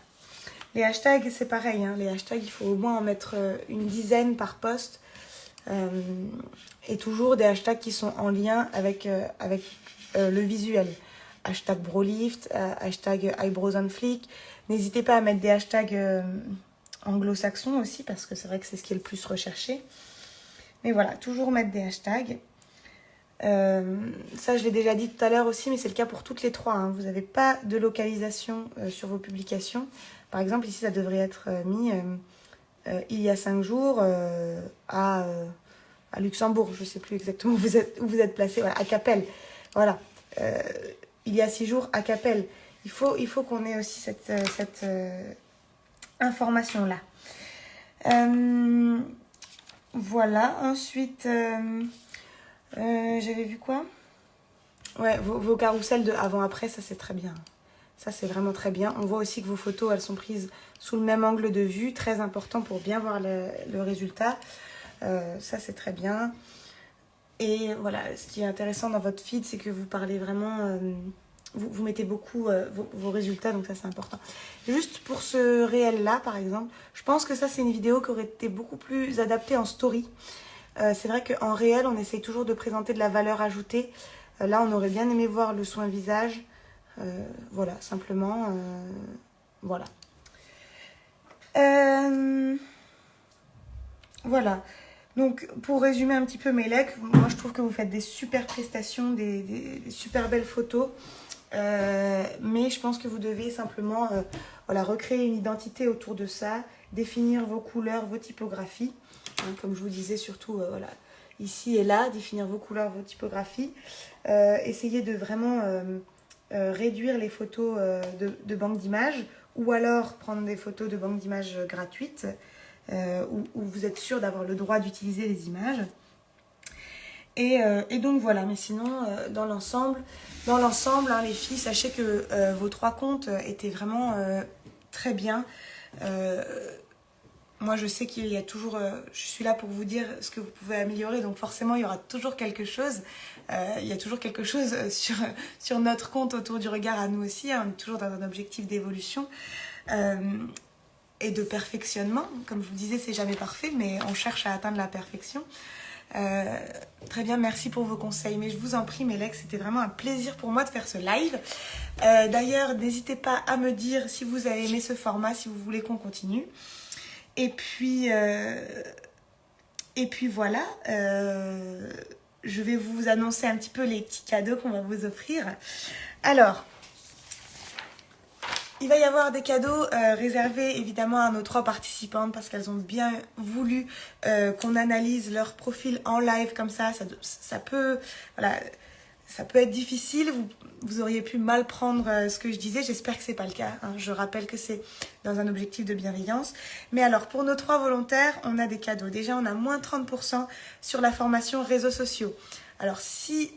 Les hashtags, c'est pareil. Hein. Les hashtags, il faut au moins en mettre une dizaine par poste. et toujours des hashtags qui sont en lien avec, avec le visuel. Hashtag Brolift, hashtag Eyebrows on Flick. N'hésitez pas à mettre des hashtags anglo-saxon aussi, parce que c'est vrai que c'est ce qui est le plus recherché. Mais voilà, toujours mettre des hashtags. Euh, ça, je l'ai déjà dit tout à l'heure aussi, mais c'est le cas pour toutes les trois. Hein. Vous n'avez pas de localisation euh, sur vos publications. Par exemple, ici, ça devrait être euh, mis il y a cinq jours à, à, Luxembourg. Je ne sais plus exactement où vous êtes, où vous êtes placé. Voilà, à Capelle. Voilà. il y a six jours à Capelle. Il faut, il faut qu'on ait aussi cette, cette information-là. Euh, voilà, ensuite, euh, euh, j'avais vu quoi? Ouais, vos, vos carousels de avant-après, ça c'est très bien. Ça c'est vraiment très bien. On voit aussi que vos photos, elles sont prises sous le même angle de vue, très important pour bien voir le, résultat. ça c'est très bien. Et voilà, ce qui est intéressant dans votre feed, c'est que vous parlez vraiment vous, mettez beaucoup euh, vos, résultats, donc ça c'est important. Juste pour ce réel-là, par exemple, je pense que ça c'est une vidéo qui aurait été beaucoup plus adaptée en story. Euh, c'est vrai qu'en réel, on essaye toujours de présenter de la valeur ajoutée. Euh, là, on aurait bien aimé voir le soin visage. voilà, simplement, voilà. voilà. Donc, pour résumer un petit peu mes legs, moi je trouve que vous faites des super prestations, des super belles photos. Euh, mais je pense que vous devez simplement euh, recréer une identité autour de ça, définir vos couleurs, vos typographies. Hein, comme je vous disais, surtout euh, voilà, ici et là, définir vos couleurs, vos typographies. essayez de vraiment réduire les photos de, de banque d'images ou alors prendre des photos de banque d'images gratuites où, vous êtes sûr d'avoir le droit d'utiliser les images. Euh, et, donc voilà, mais sinon, euh, dans l'ensemble, dans l'ensemble, hein, les filles, sachez que euh, vos trois comptes étaient vraiment très bien. moi, je sais qu'il y a toujours, je suis là pour vous dire ce que vous pouvez améliorer, donc forcément, il y aura toujours quelque chose. il y a toujours quelque chose sur, sur notre compte autour du regard à nous aussi. Hein, toujours dans un objectif d'évolution et de perfectionnement. Comme je vous disais, c'est jamais parfait, mais on cherche à atteindre la perfection. Euh, très bien, merci pour vos conseils. Mais je vous en prie, Mélec, c'était vraiment un plaisir pour moi de faire ce live. Euh, d'ailleurs, n'hésitez pas à me dire si vous avez aimé ce format, si vous voulez qu'on continue. Et puis, euh, et puis voilà, je vais vous annoncer un petit peu les petits cadeaux qu'on va vous offrir. Alors, il va y avoir des cadeaux euh, réservés évidemment à nos trois participantes parce qu'elles ont bien voulu euh, qu'on analyse leur profil en live comme ça. Ça, peut, être difficile. Vous, auriez pu mal prendre euh, ce que je disais. J'espère que c'est pas le cas. Hein. Je rappelle que c'est dans un objectif de bienveillance. Mais alors pour nos trois volontaires, on a des cadeaux. Déjà, on a moins 30% sur la formation réseaux sociaux. Alors si,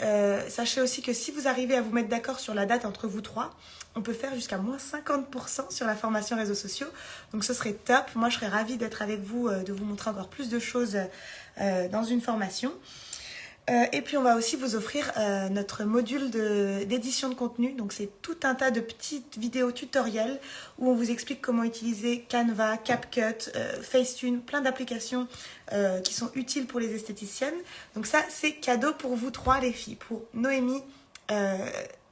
sachez aussi que si vous arrivez à vous mettre d'accord sur la date entre vous trois, on peut faire jusqu'à moins 50% sur la formation réseaux sociaux. Donc ce serait top. Moi, je serais ravie d'être avec vous, de vous montrer encore plus de choses dans une formation. Euh, et puis on va aussi vous offrir euh, notre module d'édition de, contenu. Donc c'est tout un tas de petites vidéos tutoriels où on vous explique comment utiliser Canva, CapCut, euh, Facetune, plein d'applications qui sont utiles pour les esthéticiennes. Donc ça c'est cadeau pour vous trois les filles, pour Noémie,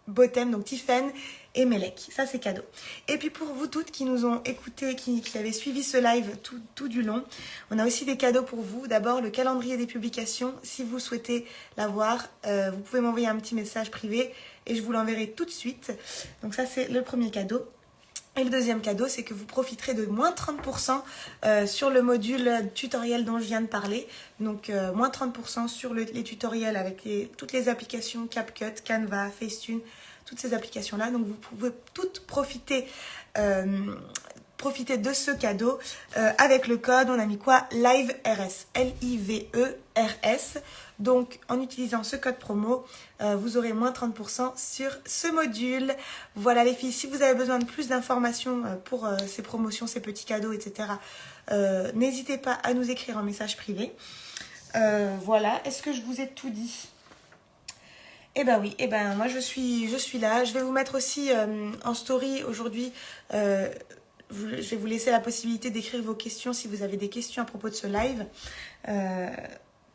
Botem, donc Tiffen et Melek. Ça, c'est cadeau. Et puis pour vous toutes qui nous ont écoutés, qui, qui avez suivi ce live tout, tout, du long, on a aussi des cadeaux pour vous. D'abord, le calendrier des publications. Si vous souhaitez l'avoir, euh, vous pouvez m'envoyer un petit message privé et je vous l'enverrai tout de suite. Donc ça, c'est le premier cadeau. Et le deuxième cadeau, c'est que vous profiterez de moins 30% euh, sur le module tutoriel dont je viens de parler. Donc euh, moins 30% sur les tutoriels avec toutes les applications CapCut, Canva, Facetune, toutes ces applications-là. Donc vous pouvez toutes profiter, euh, profiter de ce cadeau avec le code. On a mis quoi? LIVERS, L-I-V-E-R-S. Donc, en utilisant ce code promo, euh, vous aurez moins 30% sur ce module. Voilà les filles, si vous avez besoin de plus d'informations euh, pour euh, ces promotions, ces petits cadeaux, etc., n'hésitez pas à nous écrire en message privé. voilà, est-ce que je vous ai tout dit? Eh ben oui, eh ben moi je suis, je suis là. Je vais vous mettre aussi en story aujourd'hui je vais vous laisser la possibilité d'écrire vos questions si vous avez des questions à propos de ce live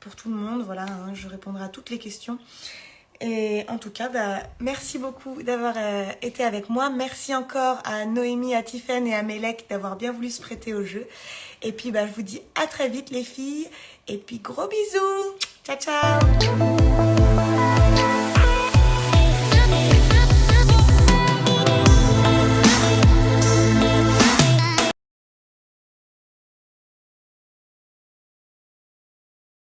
pour tout le monde. Voilà, hein, je répondrai à toutes les questions. Et en tout cas, bah, merci beaucoup d'avoir euh, été avec moi. Merci encore à Noémie, à Tiffen et à Melek d'avoir bien voulu se prêter au jeu. Et puis, bah, je vous dis à très vite les filles. Et puis, gros bisous. Ciao, ciao.